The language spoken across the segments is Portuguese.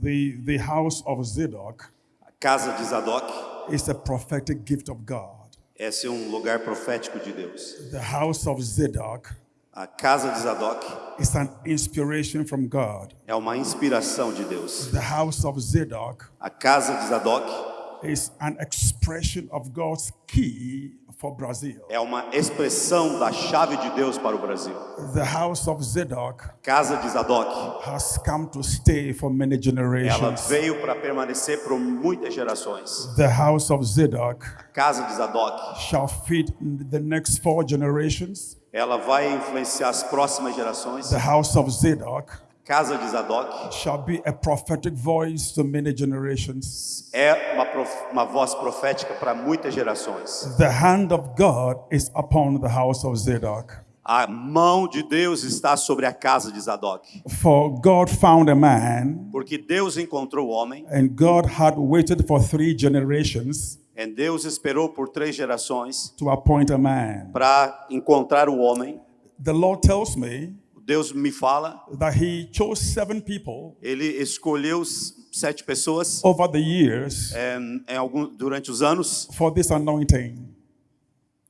The, the house of Zadok A casa de Zadok, is a prophetic gift of God. esse é um lugar profético de Deus. The house of Zadok A casa de Zadok is an inspiration from God. é uma inspiração de Deus. The house of Zadok A casa de Zadok is an expression of God's key for Brazil. é uma expressão da chave de Deus para o Brasil. The house of Zadok A casa de Zadok, has come to stay for many ela generations. veio para permanecer por muitas gerações. The house of Zadok A casa de Zadok, shall feed the next four generations. ela vai influenciar as próximas gerações. The house of Zadok casa de Zadok shall be a prophetic voice to many generations. é uma, prof- uma voz profética para muitas gerações. The hand of God is upon the house of Zadok. A mão de Deus está sobre a casa de Zadok. For God found a man, Porque Deus encontrou o homem, and God had waited for three generations e Deus esperou por três gerações to appoint a man. para encontrar o homem. The Lord tells me Deus me fala, that He chose seven people ele escolheu sete pessoas over the years é, em algum, durante os anos for this anointing.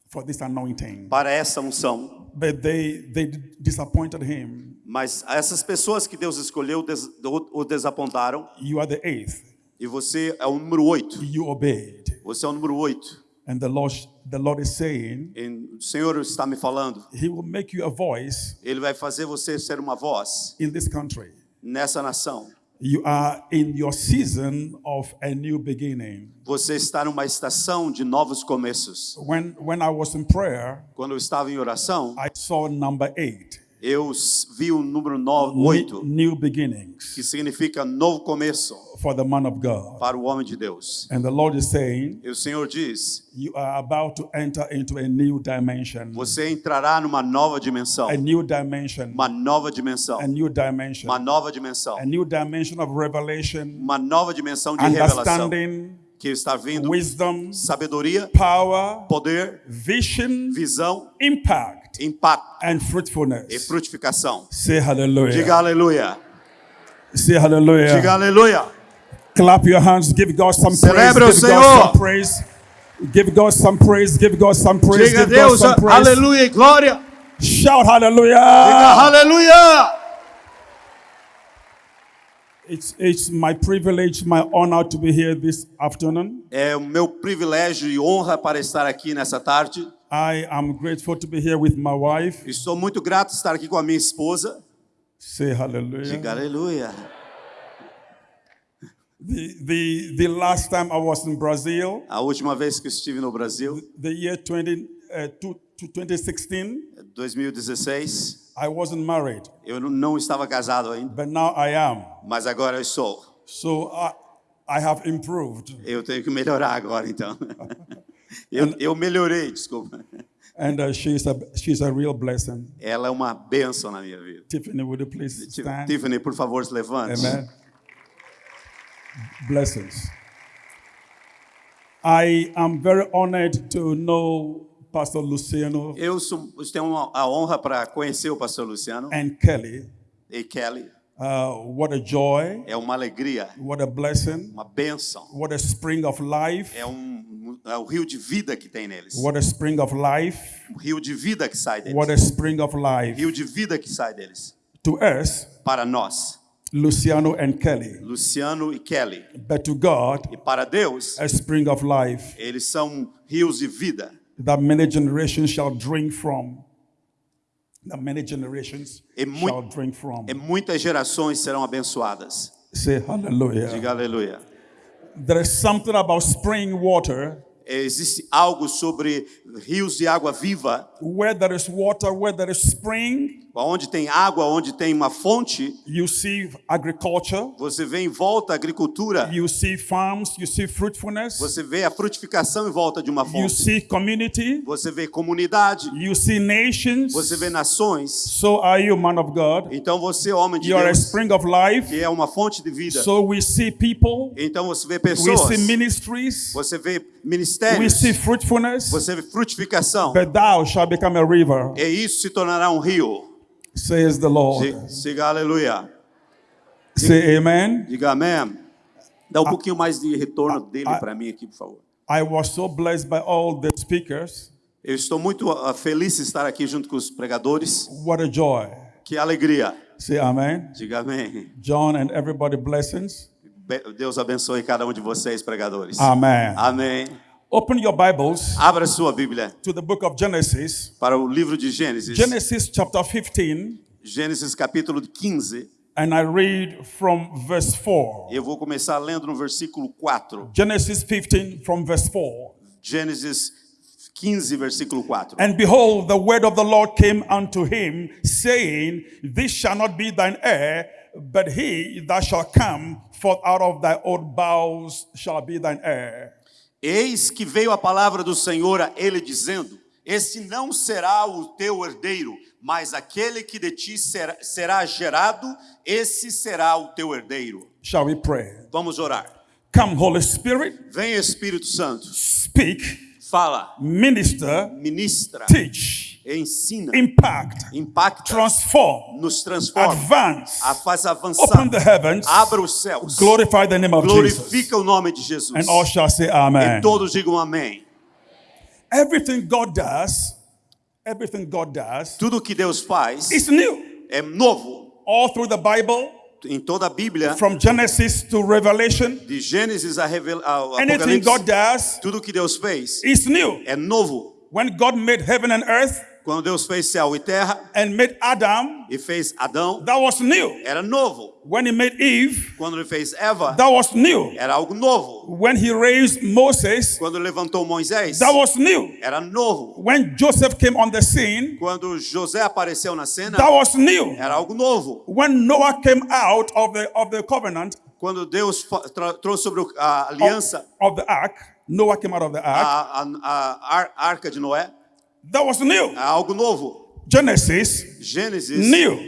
For this anointing. para essa unção. But they, they disappointed Him. Mas essas pessoas que Deus escolheu des- o o desapontaram. You are the eighth. E você é o número oito. You obeyed. Você é o número oito. And the Lord, the Lord is saying, E o Senhor está me falando. He will make you a voice Ele vai fazer você ser uma voz in this country. nessa nação. You are in your season of a new beginning. Você está numa estação de novos começos. When, when I was in prayer, Quando eu estava em oração, I saw number eight, eu vi o número no- ne- oito, new beginnings que significa novo começo for the man of God. para o homem de Deus. And the Lord is saying, E o Senhor diz: You are about to enter into a new dimension. você entrará numa nova dimensão, A new dimension. uma nova dimensão, A new dimension. uma nova dimensão, A new dimension of revelation, uma nova dimensão de revelação. Que está vindo. Wisdom, sabedoria, power, poder, vision, visão, impact, impacto and e fruitfulness. frutificação. Say hallelujah. Diga aleluia. Say hallelujah. Diga aleluia. Clap your hands. Give God some Celebre praise. Give God some praise. Give God some praise. Give God some praise. Diga Give God Deus some praise. aleluia e glória. Shout hallelujah. Diga aleluia. It's, it's my privilege, my honor to be here this afternoon. É o meu privilégio e honra para estar aqui nessa tarde. I am grateful to be here with my wife. Estou muito grato de estar aqui com a minha esposa. Say hallelujah. Diga aleluia. The, the, the last time I was in Brazil, A última vez que estive no Brasil, the year 20, uh, to, to 2016, 2016, I wasn't married, eu não estava casado ainda, but now I am. mas agora eu sou. So I, I have improved. Eu tenho que melhorar agora, então. Eu, eu melhorei, desculpa. And uh, she's, a, she's a real blessing. Ela é uma bênção na minha vida. Tiffany, would you please stand? Tiffany, por favor, se levante. Amen. Blessings. I am very honored to know Pastor Luciano Eu sou, tenho a honra para conhecer o pastor Luciano and Kelly. e Kelly. Uh, what a joy, É uma alegria, what a blessing, uma bênção. what a spring of life, É um, é o rio de vida que tem neles. what a spring of life, O rio de vida que sai deles. what a spring of life. Rio de vida que sai deles. To us, Para nós, Luciano and Kelly, Luciano e Kelly. but to God, E para Deus, a spring of life eles são rios de vida. that many generations shall drink from. That many generations E mui- shall drink from. E muitas gerações serão abençoadas. Say hallelujah. Diga aleluia. There is something about spring water. Existe algo sobre rios de água viva, Where there is water, where there is spring, onde tem água, onde tem uma fonte, you see agriculture, você vê em volta a agricultura, you see farms, you see fruitfulness, você vê a frutificação em volta de uma you fonte, see community, você vê comunidade, you see nations. você vê nações. So are you, man of God. Então você, homem de You are a Deus, spring of life. que é uma fonte de vida. So we see people, Então você vê we pessoas, see ministries, você vê we ministérios, see fruitfulness, você vê frutificação. but thou shalt become a river, E isso se tornará um rio. says the Lord. Siga aleluia. Say amen. Diga amém. Dá um pouquinho mais de retorno dele ah, para mim aqui, por favor. I was so blessed by all the speakers. Eu estou muito ah, feliz de estar aqui junto com os pregadores. What a joy. Que alegria. Say amen. Diga amém. John and everybody blessings. Deus abençoe cada um de vocês, pregadores. Amen. Amém. Open your Bibles Abra sua Bíblia to the book of Genesis. para o livro de Gênesis. Genesis chapter 15, Gênesis capítulo 15. and I read from verse 4. Eu vou começar lendo no versículo 4. Genesis 15 from verse 4. Gênesis 15, versículo 4. And behold, the word of the Lord came unto him, saying, This shall not be thine heir, but he that shall come forth out of thy own bowels shall be thine heir. Eis que veio a palavra do Senhor a ele dizendo: Este não será o teu herdeiro, mas aquele que de ti será, será gerado, esse será o teu herdeiro. Shall we pray? Vamos orar. Come, Holy Spirit, Vem Espírito Santo, speak, fala, minister, ministra, teach, ensina, impact, impacta, transform, nos transforma, advance, a faz open the heavens, abra os céus, glorify the name of Jesus. o nome de Jesus. And all shall say E amen. todos digam amém. Everything God does, everything God does Tudo que Deus faz is new. é novo. All through the Bible, Em toda a Bíblia, from Genesis to Revelation, de Gênesis a Revel- Apocalipse, God does tudo que Deus fez is new. é novo. When God made heaven and earth Quando Deus fez céu e terra and made Adam, e fez Adão, that was new. era novo. When he made Eve, Quando ele fez Eva, that was new. era algo novo. When he raised Moses, Quando levantou Moisés, that was new. era novo. When Joseph came on the scene, Quando José apareceu na cena, that was new. era algo novo. When Noah came out of the of the covenant Quando Deus trouxe sobre a aliança, of the ark, Noah came out of the ark, a, a- a ar- arca de Noé, that was new. é algo novo. Genesis, Gênesis, new.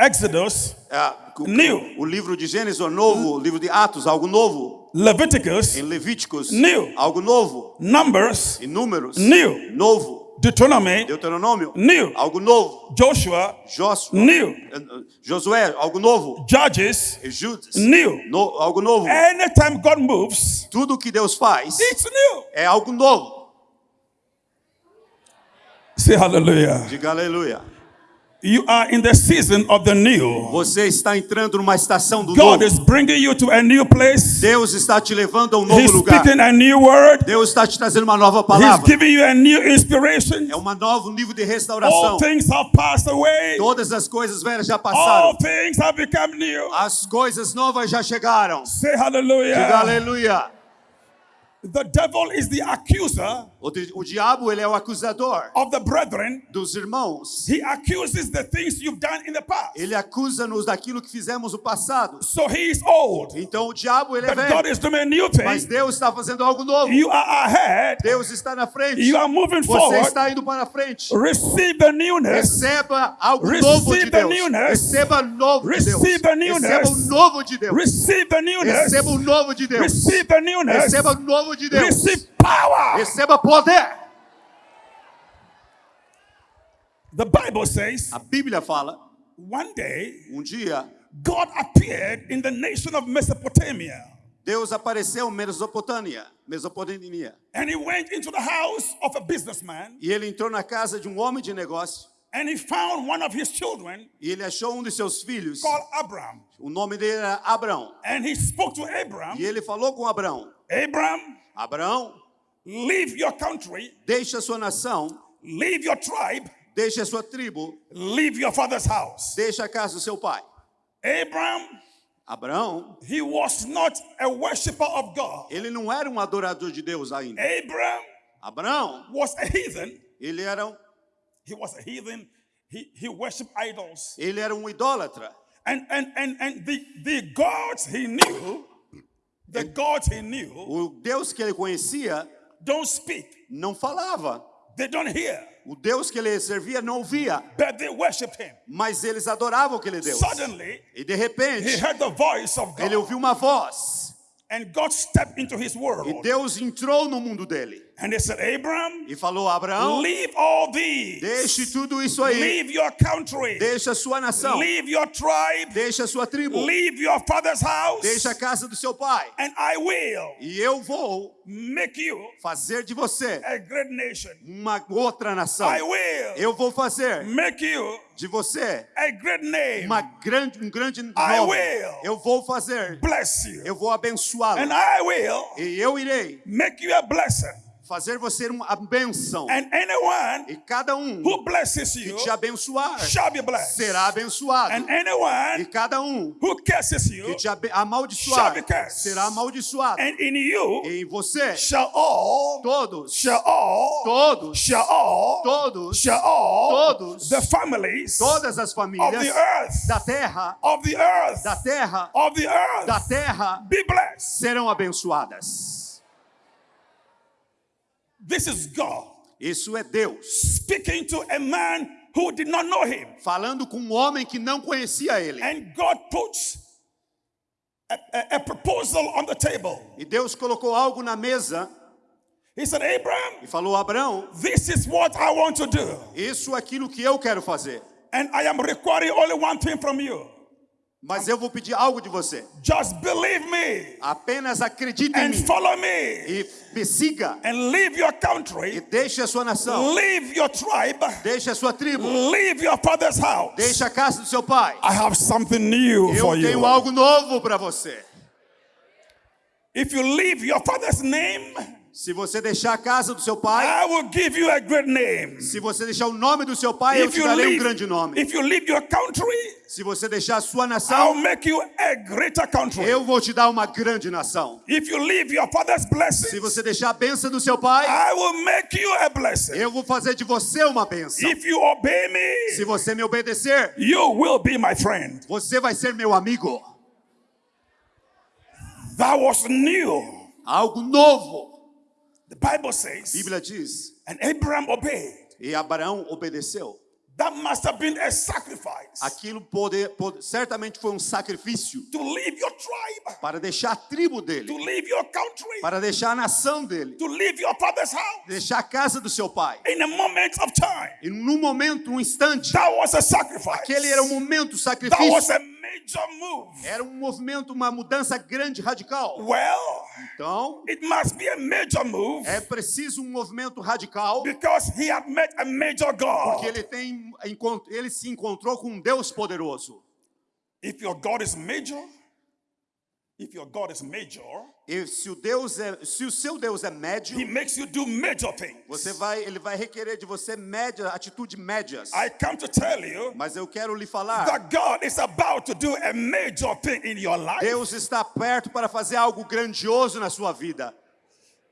Exodus, é, o, New. o livro de Gênesis é novo, o livro de Atos, algo novo. Leviticus, Em Levíticos, New. algo novo. Numbers, Em Números, New. novo. Deuteronomy, Deuteronômio, new. algo novo. Joshua, Joshua, new. eh, eh, Josué, algo novo. Judges, Judas, new. no- algo novo. Anytime God moves, Tudo que Deus faz it's new. é algo novo. Say hallelujah. Diga aleluia. You are in the season of the new. Você está entrando numa estação do God novo. is bringing you to a new place. Deus está te levando a um novo He's lugar. speaking a new word. Deus está te trazendo uma nova He's palavra. giving you a new inspiration. É um novo nível de All restauração. things have passed away. Todas as coisas velhas já All passaram. things have become new. As coisas novas já chegaram. Say Diga hallelujah. aleluia. The devil is the accuser O, di- o diabo, ele é o acusador of the brethren. dos irmãos. He accuses the things you've done in the past. Ele acusa-nos daquilo que fizemos no passado. So he is old. Então o diabo, ele é God velho. is doing a new Mas thing. Deus está fazendo algo novo. You are ahead. Deus está na frente. You are moving Você forward. está indo para frente. Receive the newness. Receba algo Receive novo de Deus. newness. Receba novo de Deus. Receive the newness. Receba o novo de Deus. Receive the newness. Receba o novo de Deus. Receive the newness. Receba o novo de Deus. Receive power. Receba poder. The Bible says A Bíblia fala, one day um dia, God appeared in the nation of Mesopotamia Deus apareceu em Mesopotâmia, Mesopotâmia. and he went into the house of a businessman E ele entrou na casa de um homem de negócio and he found one of his children e ele achou um de seus filhos. called Abram. O nome dele era Abraão. And he spoke to Abram, E ele falou com Abraão: Abram, Abraão, leave your country, deixa a sua nação, leave your tribe, deixa a sua tribo, leave your father's house. deixa a casa do seu pai. Abram, Abraão, he was not a worshiper of God. ele não era um adorador de Deus ainda. Abram Abraão, was a heathen. ele era um, He was a heathen. He, he worshiped idols. ele era um idólatra. And, and, and, and the, the gods he knew, the gods he knew, O Deus que ele conhecia don't speak. não falava. They don't hear. O Deus que ele servia não ouvia, But they worshiped him. mas eles adoravam aquele Deus. Suddenly, E de he repente, heard the voice of ele God. ouviu uma voz. And God stepped into his E world. Deus entrou no mundo dele. And they said, Abram, e falou: Abraão, leave all these. deixe tudo isso aí, Leave your country. deixe a sua nação, Leave your tribe. deixe a sua tribo, Leave your father's house. deixe a casa do seu pai, And I will e eu vou make you fazer de você a great nation. uma outra nação. I will Eu vou fazer make you de você a great name. uma grande, um grande nome. I will. Eu vou fazer, Bless you. eu vou abençoá-lo. And I will E eu irei make you a blessing. Fazer você uma bênção. And anyone E cada um who blesses que you te abençoar será abençoado. And E cada um who curses you, que te amaldiçoar será amaldiçoado. and in you E em você, shall all, todos, shall all, todos, shall all, todos, shall all, Todos. the families todas as of the famílias earth, da terra, of the earth, da terra, of the earth, da terra be blessed. serão abençoadas. This is God Isso é Deus speaking to a man who did not know him. falando com um homem que não conhecia ele. And God puts a, a- a proposal on the table. E Deus colocou algo na mesa He said, Abraham, e falou: Abraão, this is what I want to do. isso é aquilo que eu quero fazer. And I am requiring only one thing from you. Mas eu vou pedir algo de você. Just believe me Apenas acredite em and mim follow me e me siga and leave your e country, deixe a sua nação, leave your tribe, deixe a sua tribo, leave your father's house. deixe a casa do seu pai. I have something new Eu for tenho you. algo novo para você. If you leave your father's name, Se você deixar a casa do seu pai, I will give you a great name. se você deixar o nome do seu pai, eu If te you darei um leave, grande nome. if you leave your country, Se você deixar a sua I'll nação, make you a greater country. eu vou te dar uma grande nação. If you leave your father's Se você deixar a bênção do seu pai, I will make you a blessing. eu vou fazer de você uma bênção. If you obey me, Se você me obedecer, you will be my friend. você vai ser meu amigo. That was new. Algo novo. The Bible says, Bíblia diz. and Abraham obeyed. E Abraão obedeceu. That must have been a sacrifice Aquilo poder, pode- certamente foi um sacrifício to leave your tribe, para deixar a tribo to dele, leave your country, para deixar a nação dele, to leave your father's house deixar a casa do seu pai. in a moment of time. E num momento, um instante, That was a sacrifice. aquele era um momento, That was sacrifício. a major move. Era um movimento, uma mudança grande, radical. Well, Então, it must be a major move é preciso um movimento radical, because he had met a major God. porque ele tem ele se encontrou com um Deus poderoso. If your God is major, if your God is major, E se o Deus é, se o seu Deus é médio, he makes you do major things. você vai, ele vai requerer de você média, atitude médias. I come to tell you Mas eu quero lhe falar, that God is about to do a major thing in your life. Deus está perto para fazer algo grandioso na sua vida.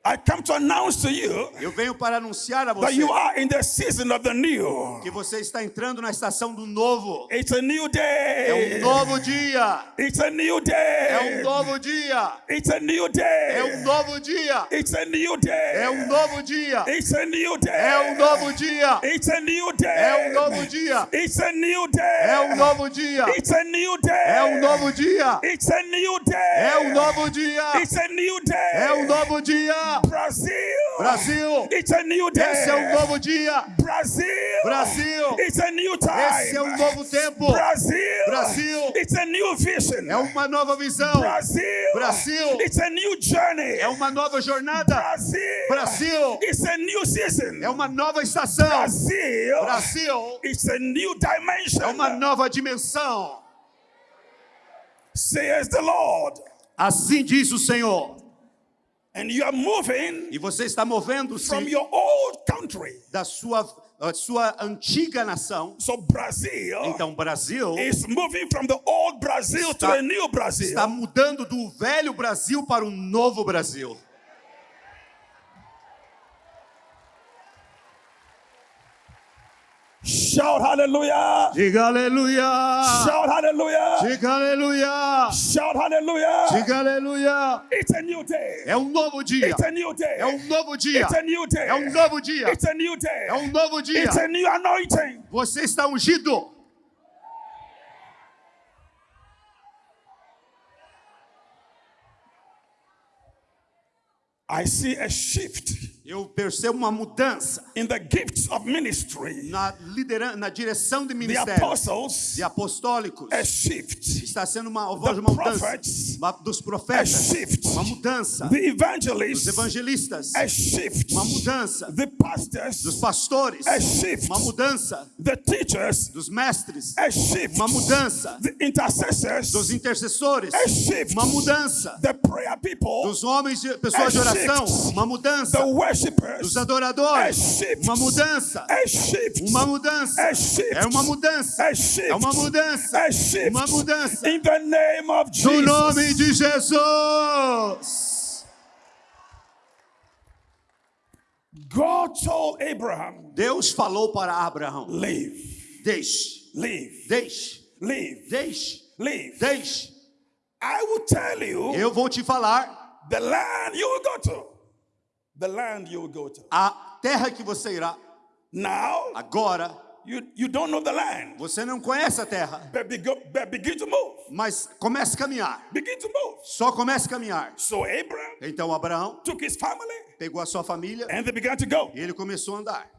I come to announce to you Eu venho para anunciar a that você you are in the season of the new. que você está entrando na estação do novo. It's a new É day. um novo dia. It's a new É day. um novo dia. It's a new É day. um novo dia. It's a new day. É um novo dia. It's a new day. É um novo dia. It's a new day. É um novo dia. It's a new day. É um novo dia. It's a new day. É um novo dia. It's a new day. É um novo dia. It's a new day. É um novo dia. Brasil. Brasil. It's a new day. Esse é um novo dia. Brasil. Brasil. It's a new time. Esse é um novo tempo. Brasil. Brasil. It's a new vision. É uma nova visão. Brasil. Brasil. It's a new journey. É uma nova jornada. Brasil. Brasil. It's a new season. É uma nova estação. Brasil. Brasil. It's a new dimension. É uma nova dimensão. Says the Lord. Assim diz o Senhor. And you are moving E você está movendo-se from your old country. da sua, sua antiga nação. So Brazil Então, Brasil is moving from the old Brazil to Está- a new Brazil. está mudando do velho Brasil para o novo Brasil. Shout hallelujah. Diga aleluia! Shout hallelujah. Diga aleluia! Shout hallelujah. Diga aleluia! It's a new day. É um novo dia! It's a new day. É um novo dia! It's a new day. É um novo dia! It's a new day. É um novo dia! It's a new anointing. Você está ungido! I see a shift Eu percebo uma mudança in the gifts of ministry. na, liderança, na direção de The apostles, de apostólicos. a shift. Está sendo uma, The uma mudança prophets, uma- dos A profetas, shift. uma mudança The dos evangelists, evangelistas, a shift. uma mudança The pastors, dos pastores, a shift. uma mudança The teachers, dos mestres, a shift. uma mudança The intercessors, dos intercessores, a shift. uma mudança The prayer people, dos homens, de, pessoas de A oração, shift. uma mudança the dos adoradores, shift. uma mudança, shift. uma mudança, shift. é uma mudança, é uma mudança, uma mudança. In the name of no Jesus. nome de Jesus. God told Abraham, Deus falou para Abraão: leave, deixe, leave, deixe, leave, deixe, leave. deixe. I will tell you Eu vou te falar the land you will go to. The land you will go to. a terra que você irá. Now, Agora, you, you don't know the land, você não conhece a terra, but, begin, but begin to move. mas comece a caminhar. Begin to move. Só comece a caminhar. So Abraham Então Abraão took his family pegou a sua família and they began to go. e ele começou a andar.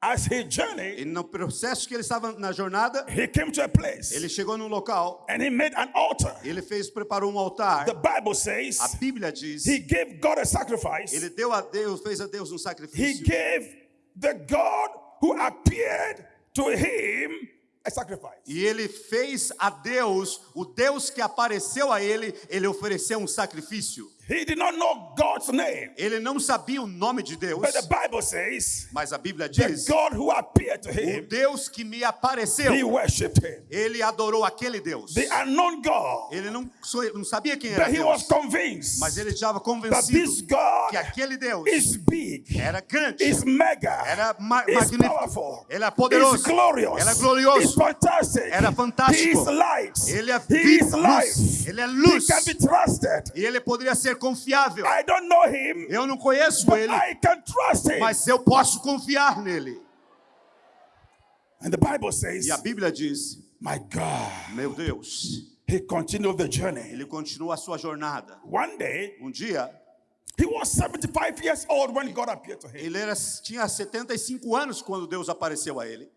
As he journeyed, E no processo que ele estava na jornada, he came to a place ele chegou num local, and he made an altar. ele fez, preparou um altar. The Bible says A Bíblia diz, he gave God a sacrifice. ele deu a Deus, fez a Deus um He sacrifício. gave the God who appeared to him a sacrifice. E ele fez a Deus, o Deus que apareceu a ele, ele ofereceu um sacrifício. He did not know God's name, Ele não sabia o nome de Deus, but the Bible says mas a Bíblia diz, God who appeared to o him, Deus que me he apareceu, worshipped him. ele adorou aquele Deus. The unknown God, Ele não, não sabia quem era but he was Deus, convinced mas ele estava that this convencido God que aquele Deus is big, era grande, is mega, era ma is magnífico, powerful, ele é is poderoso, glorious, ele é is glorioso, fantastic, Era fantástico. he is light, ele é luz, ele é he luz, can be trusted. e ele poderia ser confiável. I don't know him, Eu não conheço ele, I can trust him. mas eu posso confiar nele. And the Bible says, E a Bíblia diz: My God, Meu Deus, he continued the journey. ele continua a sua jornada. One day, Um dia, he was 75 years old when God appeared to him. ele era, tinha 75 anos quando Deus apareceu a ele.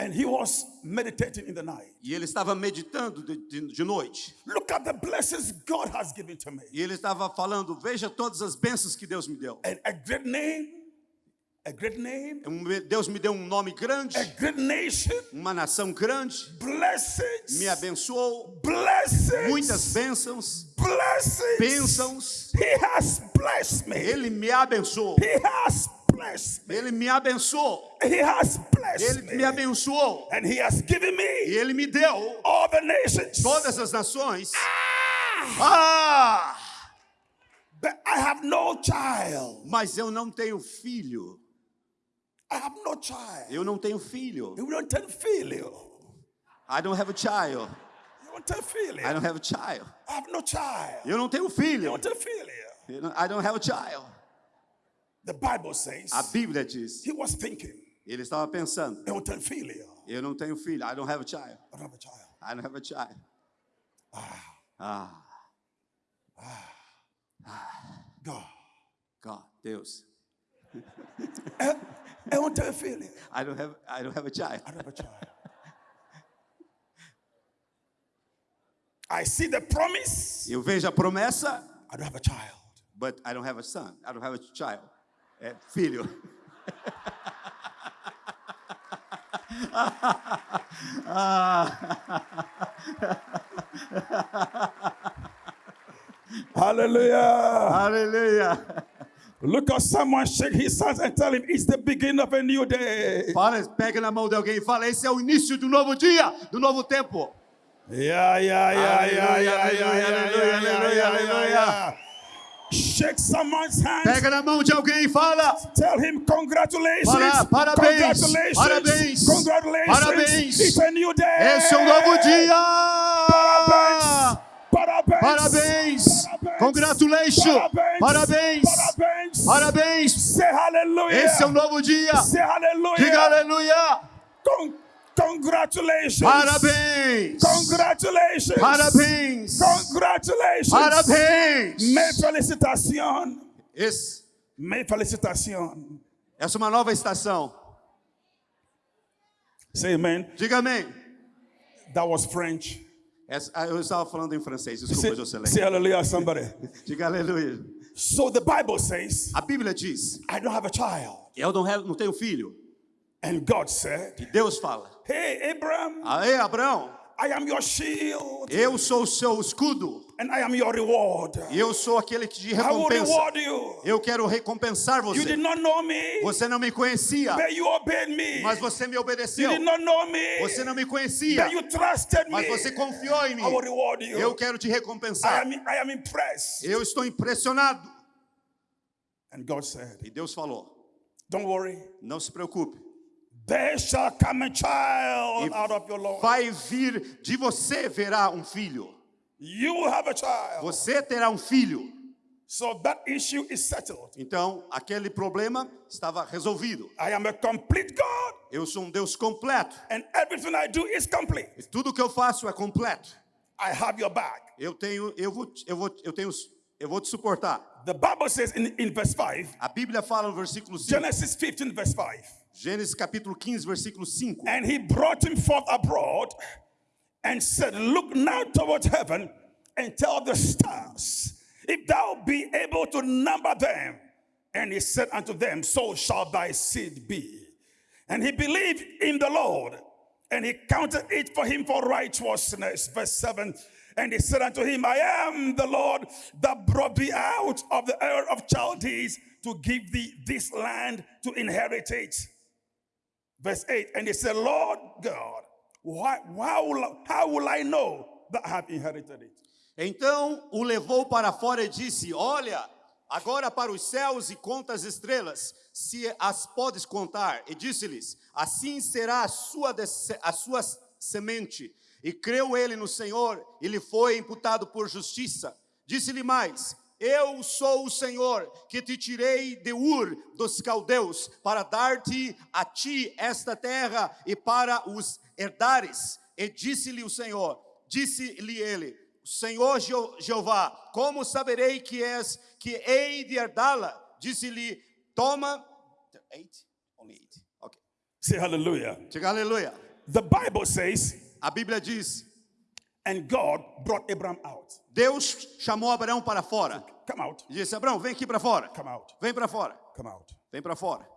And he was meditating in the night. E ele estava meditando de, de, de noite. Look at the blessings God has given to me. E ele estava falando: Veja todas as bênçãos que Deus me deu. And a great name, a great name, Deus me deu um nome grande, a great nation, uma nação grande, blessings, me abençoou, blessings, muitas bênçãos, blessings. bênçãos. He has blessed me. Ele me abençoou. He has blessed me. Ele me abençoou. He has blessed Ele me me. abençoou. And he has given E me ele me deu all the nations. todas as nações. Ah! But I have no child. Mas eu não tenho filho. I have no child. Eu não tenho filho. You don't tell filho. I don't have a child. You don't tell filho. I don't have a child. I have no child. Eu não tenho You filho. don't tell filho. Eu não- I don't have a child. The Bible says A Bíblia diz. he was thinking. Ele estava pensando. You don't tell filho. Eu não tenho filho. I don't have a child. I don't have a child. I don't have a child. Ah, God. God, Deus. I don't tell filho. I don't have I don't have a child. I don't have a child. I see the promise. Eu vejo a promessa, I don't have a child. but I don't have a son. I don't have a child. É filho. Hallelujah. Aleluia. Look at someone shake his hands and tell him it's the beginning of a new day. Fala, pega na mão de alguém e fala: esse é o início do novo dia, do novo tempo. Yeah, yeah, yeah, yeah, yeah, yeah, yeah, Hallelujah, yeah, yeah, hallelujah, yeah, hallelujah. yeah. Shake someone's hands. Pega na mão de alguém e fala: Tell him congratulations. Fala, parabéns, Congratulations. parabéns, Congratulations. parabéns. It's a new day. esse é um novo dia. Parabéns. Parabéns. Parabéns. Parabéns. Congratulations. Parabéns. Parabéns. Parabéns. Parabéns. Say hallelujah. Esse é um novo dia. Say hallelujah. Diga aleluia. Con- congratulations. Parabéns. Congratulations. Parabéns. Congratulations. Parabéns. Mes félicitations. Esse, Mes félicitations. Essa é uma nova estação. Say amen. Diga amém. That was French. Essa- ah, eu estava falando em francês, desculpa, Jocelyn. say hallelujah, somebody. Diga aleluia. So the Bible says, A Bíblia diz: I don't have a child. Eu não, não tenho filho. And God said, E Deus fala: Hey, Abraham, Aê, Abraão, I am your shield eu sou o seu escudo. and I am your reward. E eu sou aquele que te I will recompensa. reward you. Eu quero recompensar You você. did not know me, Você não me conhecia, but you obeyed me. mas você me You obedeceu. did not know me, Você não me conhecia, but you trusted me. mas você confiou em mim. I will reward Eu you. quero te I recompensar. am, I am impressed. Eu estou impressionado. And God said, E Deus falou: Don't worry, Não se preocupe. There shall come a child out of your Lord. vai vir de você verá um filho. You will have a child. Você terá um filho. So that issue is settled. Então, aquele problema estava resolvido. I am a complete God, Eu sou um Deus completo. and everything I do is complete. E tudo que eu faço é completo. I have your back. Eu tenho, eu vou, eu vou, eu tenho, eu vou te suportar. The Bible says in, in verse 5, A Bíblia fala no versículo 5, Genesis 15, verse 5, Gênesis capítulo 15, versículo 5. and he brought him forth abroad and said, Look now toward heaven and tell the stars, if thou be able to number them. And he said unto them, So shall thy seed be. And he believed in the Lord, and he counted it for him for righteousness. Verse 7. And he said unto him, I am the Lord that brought thee out of the Ur of Chaldees to give thee this land to inherit it. Verse 8. And he said, Lord God, why, why will, how will I know that I have inherited it? Então o levou para fora e disse: Olha, agora para os céus e conta as estrelas, se as podes contar. E disse-lhes: Assim será a sua, a sua semente. E creu ele no Senhor, e lhe foi imputado por justiça. Disse-lhe mais: Eu sou o Senhor que te tirei de Ur dos caldeus para dar-te a ti esta terra e para os herdares. E disse-lhe o Senhor: Disse-lhe ele: Senhor Je- Jeová, como saberei que és que hei de herdá-la? Disse-lhe: Toma. Eight? Only eight. Ok. Say hallelujah. Diga aleluia. The Bible says, A Bíblia diz: and God brought Abraham out. Deus chamou Abraão para fora. Come out, E disse: Abraão, vem aqui para fora. come out, Vem para fora. come out. Vem para fora.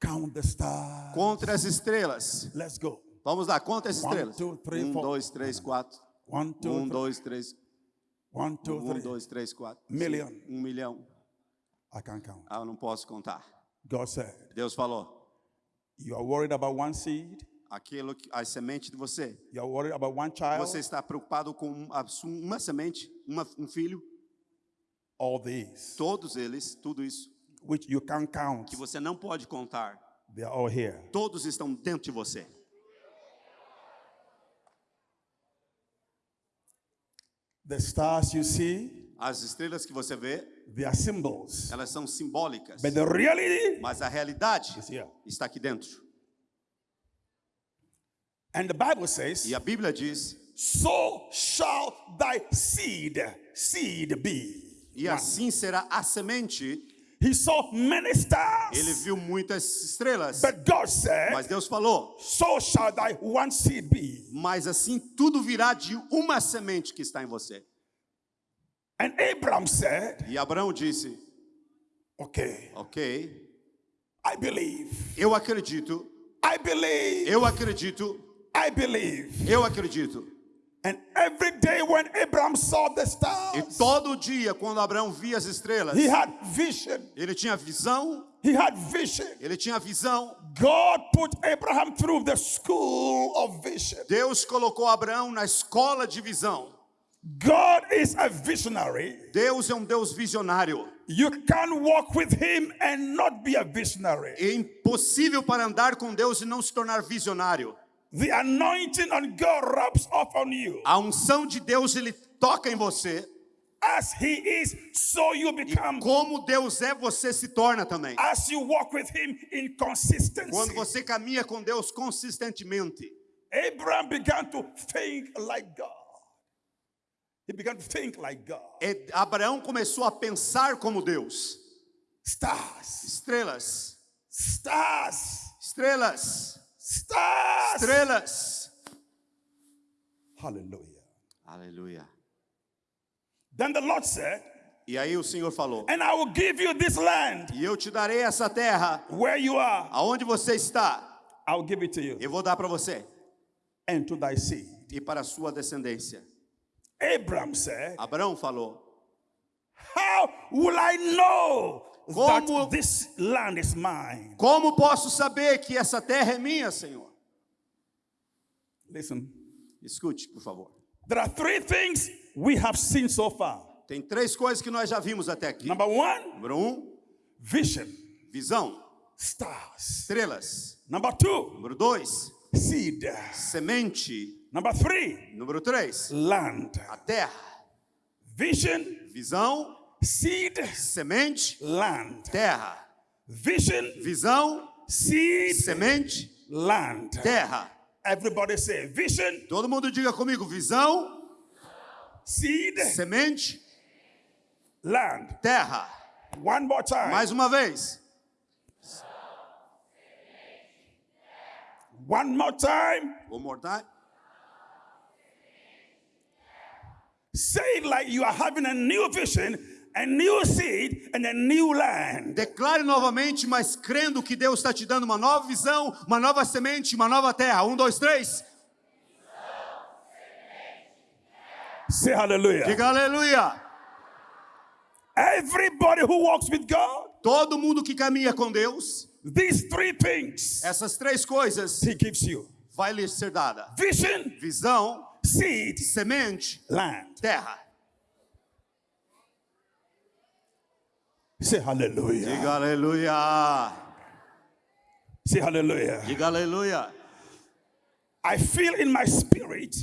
Count the stars. Contra as estrelas. Let's go. Vamos lá, conta as One, estrelas. two, three, Um, four. dois, três, quatro. One, two, Um, three. dois, três. One, two, Um, three. dois, três, quatro. Million. Um milhão. I can't count. Ah, eu não posso contar. God said, Deus falou: You are worried about one seed. Aquilo que a semente de você. You are worried about one child. Você está preocupado com uma semente, uma- um filho? All these, Todos eles, tudo isso which you can't count, que você não pode contar, they are all here. todos estão dentro de você. The stars you see, As estrelas que você vê, they are symbols. elas são simbólicas, But the reality mas a realidade is here. está aqui dentro. And the Bible says, E a Bíblia diz: So shall thy seed, seed be. E assim será a semente. He saw many stars. Ele viu muitas estrelas, But God said, mas Deus falou: So shall thy one seed be. Mas assim tudo virá de uma semente que está em você. And Abraham said, E Abraão disse: Okay, Ok, I believe. eu acredito, I believe. eu acredito, I believe. eu acredito. And every day when Abraham saw the E stars, todo dia, quando Abraão via as estrelas, he had vision. ele tinha visão, He had vision. ele tinha visão. God put Abraham through the school of vision. Deus colocou Abraão na escola de visão. God is a visionary. Deus é um Deus visionário. You can't walk with him and not be a visionary. É impossível para andar com Deus e não se tornar visionário. The anointing on God rubs off on you. A unção de Deus ele toca em você. As he is, so you become. Como Deus é, você se torna também. As you walk with him in consistency. Quando você caminha com Deus consistentemente, Abraham began to think like God. He began to think like God. é- Abraão começou a pensar como Deus. Stars. Estrelas. Stars. Estrelas. Stars. Estrelas. Hallelujah. Aleluia. Then the Lord said, E aí o Senhor falou: And I will give you this land E eu te darei essa terra, where you are. aonde você está, I will give it to you eu vou dar para você and to thy seed. e para a sua descendência. Abram said, Abraão falou: How will I know Como- that this land is mine? Como posso saber que essa terra é minha, Senhor? Listen, Escute, por favor. there are three things we have seen so far. Tem três coisas que nós já vimos até aqui. Number one, Número um, vision, visão, stars. estrelas. Number two, Número dois, seed. semente. Number three, Número três, land. a terra. Vision, Visão, seed, semente, land. terra. Vision, Visão, seed, semente, land. terra. Everybody say vision, Todo mundo diga comigo: visão, seed, semente, land. terra. One more time. Mais uma vez. One more time. One more time. Say it like you are having a new vision, a new seed, and a new land. Declare novamente, mas crendo que Deus está te dando uma nova visão, uma nova semente, uma nova terra. Um, dois, três. Say hallelujah. Diga aleluia. Everybody who walks with God, Todo mundo que caminha com Deus, these three things essas três coisas He gives you vai lhe ser dada: vision, visão, seed, semente, land. terra. Say hallelujah. Diga aleluia. Say hallelujah. Diga aleluia. I feel in my spirit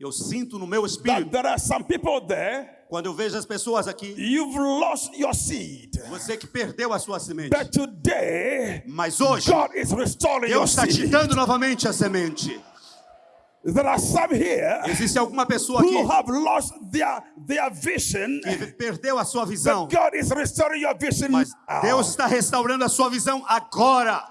Eu sinto no meu that espírito, there are some people there, quando eu vejo as pessoas aqui, you've lost your seed. você que perdeu a sua semente. But today, Mas hoje, God is restoring your Deus está te seed. dando novamente a semente. There are some here Existe alguma pessoa who aqui have lost their, their vision. que perdeu a sua visão, But God is restoring your vision. mas. Deus está restaurando a sua visão agora.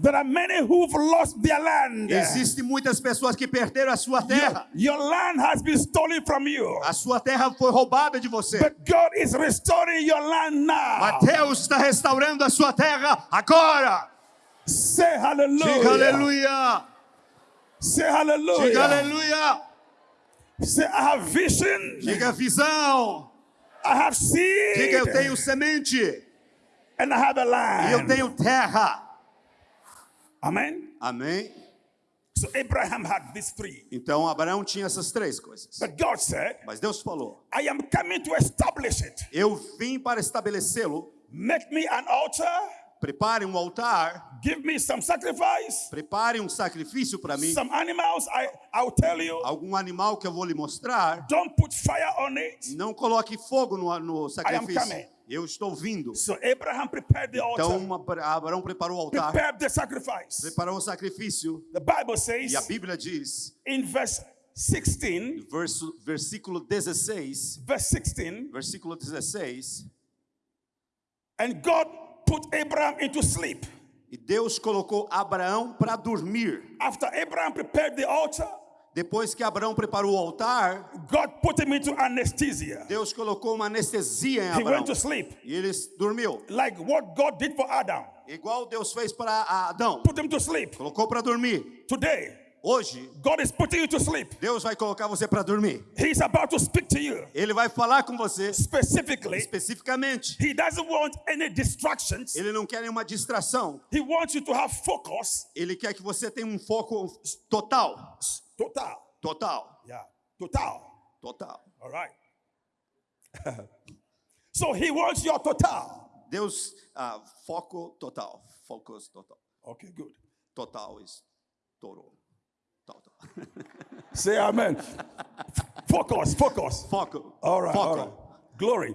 There are many who've lost their land. Existem muitas pessoas que perderam a sua Your, terra. your land has been stolen from you. A sua terra foi roubada de você. But God is restoring your land now. Mas Deus está restaurando a sua terra agora. Say hallelujah. Diga aleluia. Say hallelujah. Diga aleluia. Say I have vision. Diga visão. I have seed. Diga eu tenho semente. and I have a E land. eu tenho terra. Amen. Amém? So Abraham had these three. Então Abraão tinha essas três coisas. But God said, Mas Deus falou: I am coming to establish it. Eu vim para estabelecê-lo. Make me an altar. Prepare um altar. Give me some sacrifice. Prepare um sacrifício para mim. Some animals, I, I'll tell you. Algum animal que eu vou lhe mostrar. Don't put fire on it. Não coloque fogo no, no coming. sacrifício. Eu estou vindo. So Abraham prepared the altar. Então Abra- Abraão preparou o altar. prepared the sacrifice. Preparou o sacrifício. The Bible says E a Bíblia diz, in verse 16, verso, versículo 16, verse 16, versículo 16, and God put Abraham into sleep. e Deus colocou Abraão para dormir. After Abraham prepared the altar, Depois que Abraão preparou o altar, God put him into anesthesia. Deus colocou uma anestesia em He Abraão. went to sleep, E ele dormiu. like what God did for Adam. Igual Deus fez para Adão. Put him to sleep. Colocou para dormir. Today, Hoje, God is putting you to sleep. Deus vai colocar você para dormir. He's about to speak to you Ele vai falar com você specifically. especificamente. He doesn't want any distractions. Ele não quer nenhuma distração. He wants you to have focus. Ele quer que você tenha um foco total. Total. Total. Yeah. Total. Total. All right. so he wants your total. Deus, ah, foco total. Focus total. Okay, good. Total is total. Say amen. focus, focus. Foco. All right, all Foco. right. Glory.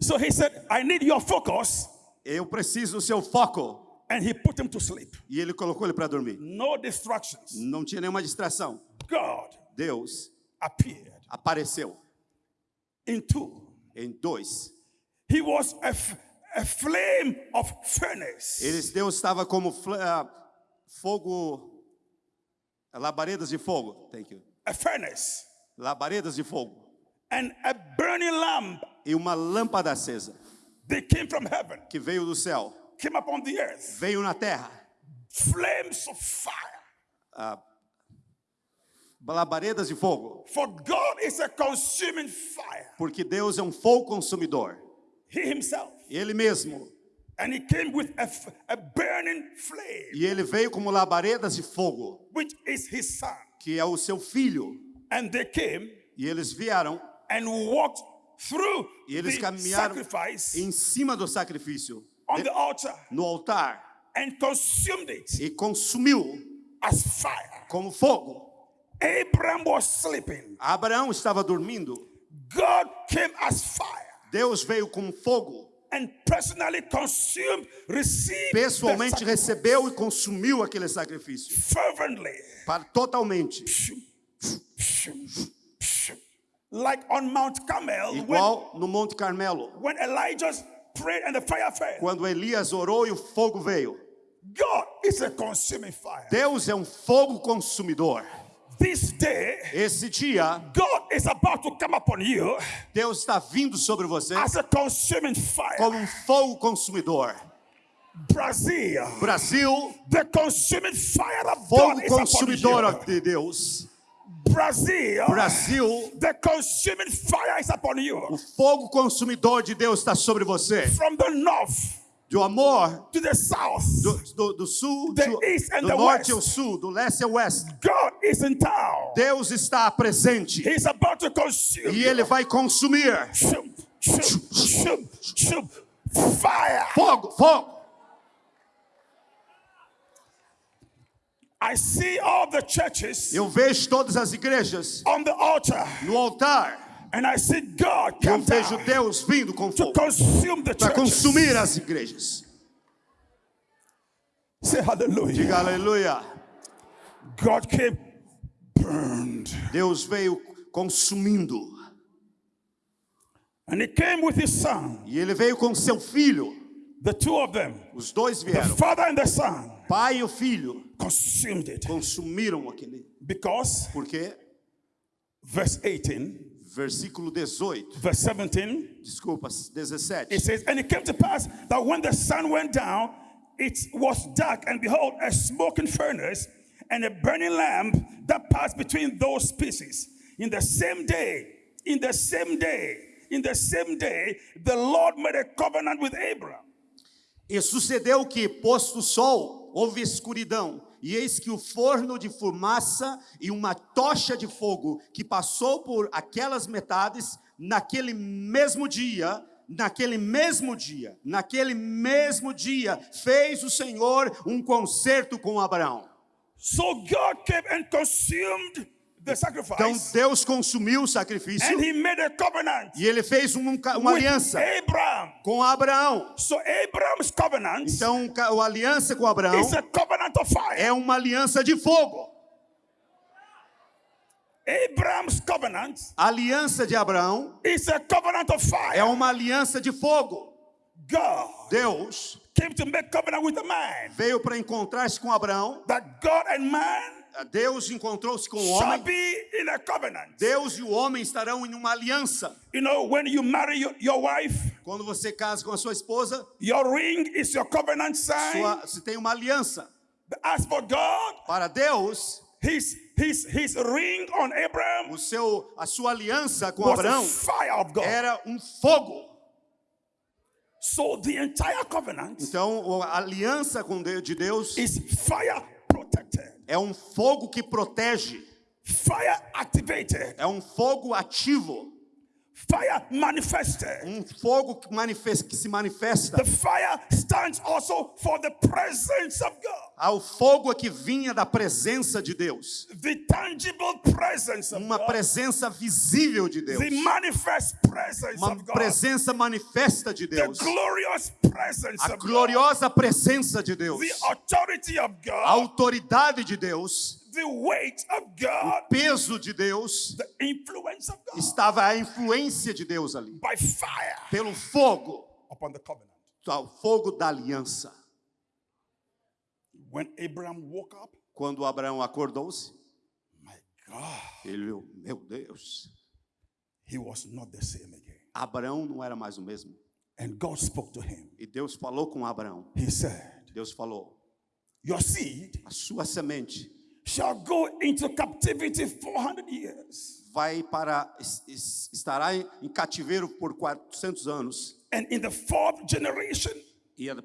So he said, I need your focus. Eu preciso do seu foco. And he put him to sleep. E ele colocou ele para dormir. No distractions. Não tinha nenhuma distração. God Deus appeared apareceu in two. em dois. He was a, a flame of furnace. Eles, Deus estava como ah, fogo, labaredas de fogo. Thank you. A furnace. Labaredas de fogo. And a burning lamp E uma lâmpada acesa that came from heaven que veio do céu, came upon the earth. veio na terra. Flames of fire. Labaredas de fogo. For God is a consuming fire. Porque Deus é um fogo consumidor. He himself. Ele mesmo. And he came with a, a burning flame, E ele veio como labaredas de fogo, which is his son. que é o seu filho. And they came E eles vieram and walked through e eles the caminharam sacrifice em cima do sacrifício, on the altar no altar, and consumed it e consumiu as fire. como fogo. Abraham was sleeping. Abraão estava dormindo. God came as fire Deus veio com fogo. And personally consumed, received the Pessoalmente recebeu e consumiu aquele sacrifício. fervently. Para, totalmente. Like on Mount Carmel, when, Igual no Monte Carmelo. when Elijah prayed and the fire fell. Quando Elias orou e o fogo veio. God is a consuming fire. Deus é um fogo consumidor. This day, Esse dia, God is about to come upon you Deus está vindo sobre você as a consuming fire. como um fogo consumidor. Brazil, Brasil, the consuming fire of fogo God is upon consumidor you. de Deus. Brazil, Brasil, the consuming fire is upon o you. fogo consumidor de Deus está sobre você. From the north Do amor, to the south, do, do- do sul, The do, east and do the norte west. ao sul, do leste ao oeste. God is in town. Deus está presente He's about to consume e. Ele vai consumir. Fire. Fogo, fogo. I see all the churches Eu vejo todas as igrejas on the altar, no altar. And I see God Eu vejo Deus vindo com fogo consume the para consumir as igrejas. Say hallelujah. Diga aleluia. God came burned, Deus veio consumindo. and He came with His Son. E ele veio com seu filho. The two of them, Os dois the vieram. Father and the Son, Pai e o filho consumed it consumiram aquele. because Porque, verse 18, versículo 18, verse 17. desculpa, 17. It says, And it came to pass that when the sun went down, it was dark, and behold, a smoking furnace and a burning lamp that passed between those pieces. In the same day, in the same day, in the same day, the Lord made a covenant with Abraham. E sucedeu que, posto o sol, houve escuridão, e eis que o forno de fumaça e uma tocha de fogo que passou por aquelas metades, naquele mesmo dia, naquele mesmo dia, naquele mesmo dia, fez o Senhor um concerto com Abraão. So God came and consumed the Então sacrifice, Deus consumiu o sacrifício and He made a covenant e ele fez um- uma aliança Abraham. com Abraão. So Abraham's covenant Então, a aliança com Abraão is a covenant of fire. é uma aliança de fogo. Abraham's covenant A aliança de Abraão is a covenant of fire. é uma aliança de fogo. God Deus came to make covenant with a man. veio para encontrar-se com Abraão. That God and man Deus encontrou-se com o homem. be in a covenant. Deus e o homem estarão em uma aliança. You know, when you marry your, your wife, Quando você casa com a sua esposa, your ring is your covenant sign. sua, se tem uma aliança. But As for God, Para Deus, his, his, his ring on Abraham o seu, a sua aliança com Abraão fire of God. era um fogo. So the entire covenant Então, a aliança com Deus, de Deus is fire protected, é um fogo que protege, fire activated, é um fogo ativo, fire manifested. um fogo que, manifesta, que se manifesta. The fire stands also for the presence of God, Ao fogo que vinha da presença de Deus, the tangible presence of uma God, presença visível de Deus, the manifest presence uma of God, presença manifesta de the Deus, glorious presence a of God, gloriosa presença de Deus, the authority of a God, autoridade de Deus, the weight of God, peso de Deus, the influence of God estava a influência de Deus ali, pelo fogo upon the covenant. o fogo da aliança. When Abraham woke up, Quando Abraão acordou-se, ele, meu Deus, he was not the same again. Abraão não era mais o mesmo. And God spoke to him. E Deus falou com Abraão. He said, Deus falou: Your seed a sua semente shall go into captivity 400 years. vai para es- es- estará em, em cativeiro por 400 anos And in the fourth generation, e a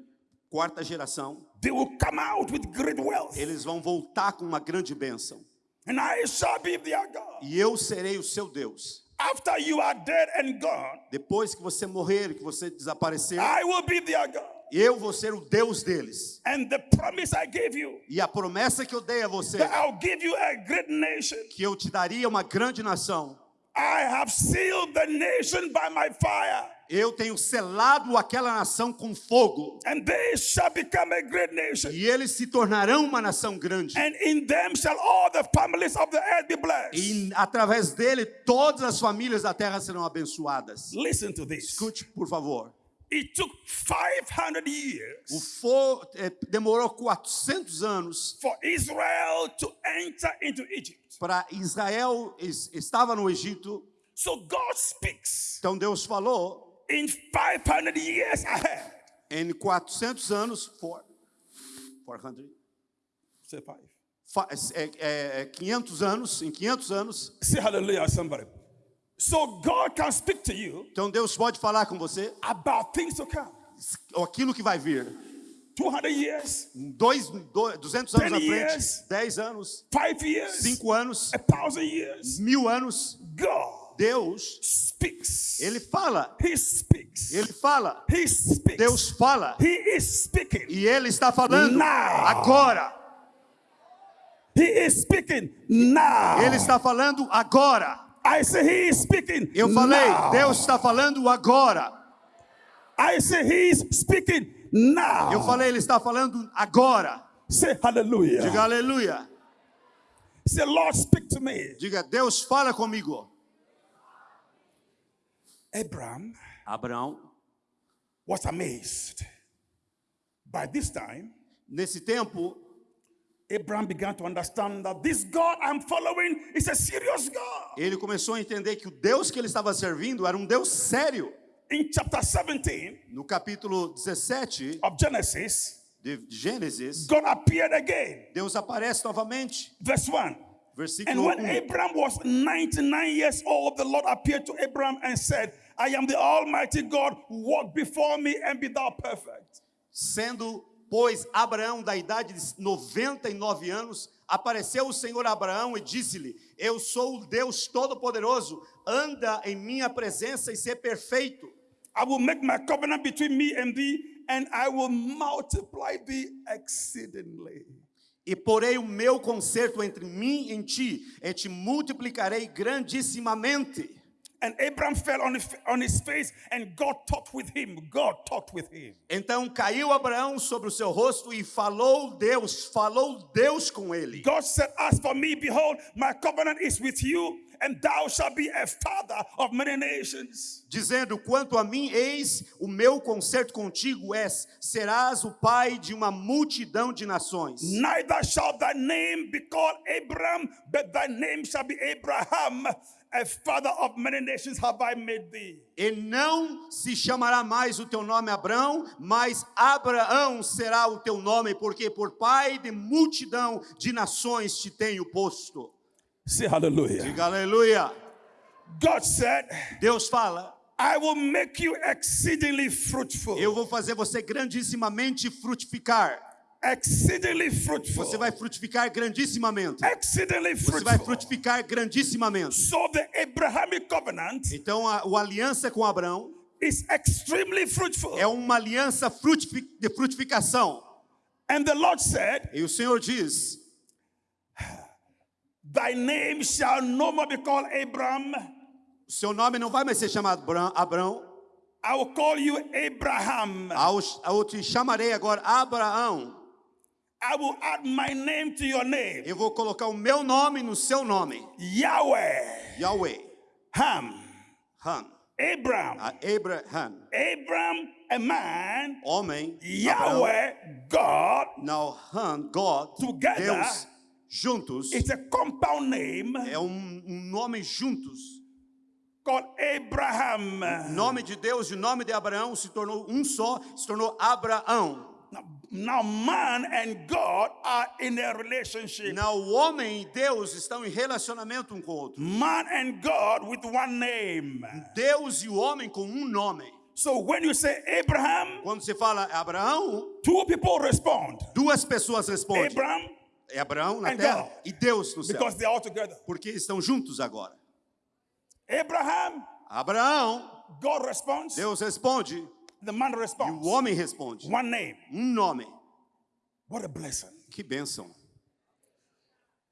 quarta geração they will come out with great wealth. eles vão voltar com uma grande bênção. And I shall be their God. E eu serei o seu Deus. After you are dead and gone, Depois que você morrer, que você desaparecer, I will be their God. Eu vou ser o Deus deles. And the promise I gave you E a promessa que eu dei a você, that I'll give you a great nation. que eu te daria uma grande nação, I have sealed the nation by my fire, eu tenho selado aquela nação com fogo, and they shall become a great nation. e eles se tornarão uma nação grande. And in them shall all the families of the earth be blessed. E através dele, todas as famílias da terra serão abençoadas. Listen to this. Escute, por favor. It took 500 O years fo eh, demorou 400 anos for Israel to enter into Egypt. para Israel es- estava no Egito. So God speaks Então Deus falou in 500 years ahead. em 400 anos, for, 400, Say five. fa- é, é, é, 500 anos, em 500 anos. Say hallelujah, somebody. So God can speak to you Então Deus pode falar com você about things to come. aquilo que vai vir. 200 years, dois, do- 200 anos 10 na years. frente, 10 anos, five years, 5 anos, a thousand years. mil anos. God Deus, speaks. Ele fala, He speaks. Ele fala, He speaks. Deus fala. He is speaking. E Ele está falando Now. agora. He is speaking now. Ele está falando agora. I say he is speaking. Eu falei, now. Deus está falando agora. I say he is speaking now. Eu falei, Ele está falando agora. Say hallelujah. Diga aleluia. Say Lord, speak to me. Diga, Deus fala comigo. Abraham Abraão, was amazed. By this time, nesse tempo, Abraham began to understand that this God I'm following is a serious God. ele começou a entender que o Deus que ele estava servindo era um Deus sério. In chapter 17 No capítulo 17 of Genesis, de Gênesis, God appeared again. Deus aparece novamente. Verse 1. And Versículo when 1. Abraham was 99 years old, the Lord appeared to Abraham and said, I am the Almighty God, walk before me and be thou perfect. Sendo, pois, Abraão da idade de 99 anos, apareceu o Senhor Abraão e disse-lhe: Eu sou o Deus Todo-Poderoso, anda em minha presença e ser perfeito. I will make my covenant between me and thee, and I will multiply thee exceedingly. E porei o meu concerto entre mim e ti, e te multiplicarei grandissimamente. And Abraham fell on his, on his face, and God talked with him. God talked with him. Então caiu Abraão sobre o seu rosto e falou Deus, falou Deus com ele. God said, As for me, behold, my covenant is with you, and thou shalt be a father of many nations. dizendo: Quanto a mim, eis o meu concerto contigo és, serás o pai de uma multidão de nações. Neither shall thy name be called Abram, but thy name shall be Abraham, a father of many nations have I made thee. E não se chamará mais o teu nome Abrão, mas Abraão será o teu nome, porque por pai de multidão de nações te tenho posto. Say hallelujah. Diga aleluia. God said, Deus fala: I will make you exceedingly fruitful. Eu vou fazer você grandissimamente frutificar. Exceedingly fruitful. Você vai frutificar grandissimamente. exceedingly Você vai fruitful. frutificar grandissimamente. So the Abrahamic covenant Então a, a aliança com Abraão is extremely fruitful. é uma aliança frutifi- de frutificação. And the Lord said, E o Senhor diz: Thy name shall no more be called Abram. seu nome não vai mais ser chamado Abra- Abrão, I will call you Abraham. eu te chamarei agora Abraão. I will add my name to your name. Eu vou colocar o meu nome no seu nome, Yahweh. Yahweh, Ham. Han. Abraham. A Abraham, Abraham, a man, homem, Yahweh, God, Nahum, God, Together. Deus, juntos, it's a compound name é um, um nome juntos. called Abraham. O nome de Deus e o nome de Abraão se tornou um só, se tornou Abraão. Now, now man and God are in a relationship. Não, o homem e Deus estão em relacionamento um com o outro. Man and God with one name. Deus e o homem com um nome. So when you say Abraham, Quando você fala Abraão, two people respond. duas pessoas respondem. Abraham, É Abraão na terra God. e Deus no céu. because they're all together. Porque estão juntos agora. Abraham, Abraão, God responds. Deus responde The man e responds. o homem responde. One name. Um nome. What a blessing. Que bênção.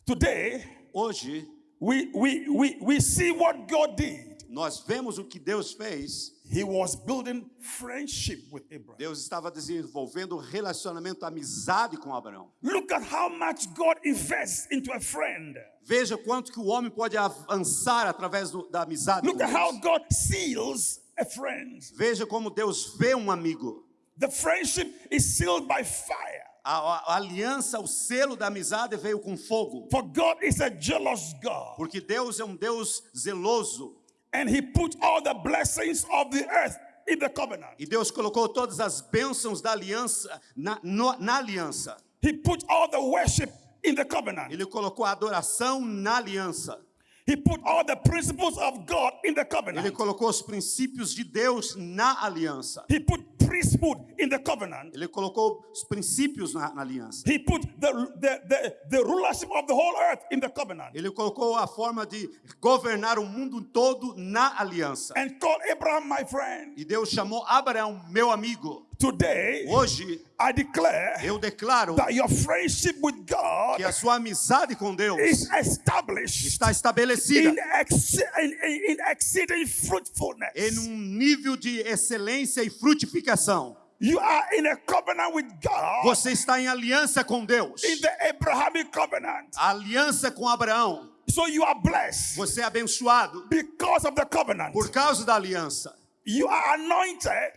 Today, Hoje we, we, we, we see what God did. nós vemos o que Deus fez. He was building friendship with Abraham. Deus estava desenvolvendo relacionamento, amizade com Abraão. Look at how much God invests into a friend. Veja quanto que o homem pode avançar através do- da amizade Look at how. God seals a friend. Veja como Deus vê um amigo. The friendship is sealed by fire. A, a- aliança, o selo da amizade veio com fogo. For God is a jealous God. Porque Deus é um Deus zeloso. And He put all the blessings of the earth in the covenant. E Deus colocou todas as bênçãos da aliança na, no- na aliança. He put all the worship in the covenant. Ele colocou a adoração na aliança. He put all the principles of God in the Ele covenant. colocou os princípios de Deus na aliança. He put priesthood in the covenant. Ele colocou os princípios na, na aliança. He put the, the, the, the rulership of the whole earth in the covenant. Ele colocou a forma de governar o mundo todo na aliança. And called Abraham my friend. E Deus chamou Abraão, meu amigo. Today, Hoje I declare eu declaro that your friendship with God que a sua amizade com Deus is established está estabelecida in, ex- in, in, in exceeding fruitfulness. em um nível de excelência e frutificação. You are in a covenant with God, Você está em aliança com Deus. in the Abrahamic covenant. A aliança com Abraão. So you are blessed Você é abençoado because of the covenant. por causa da aliança. You are anointed.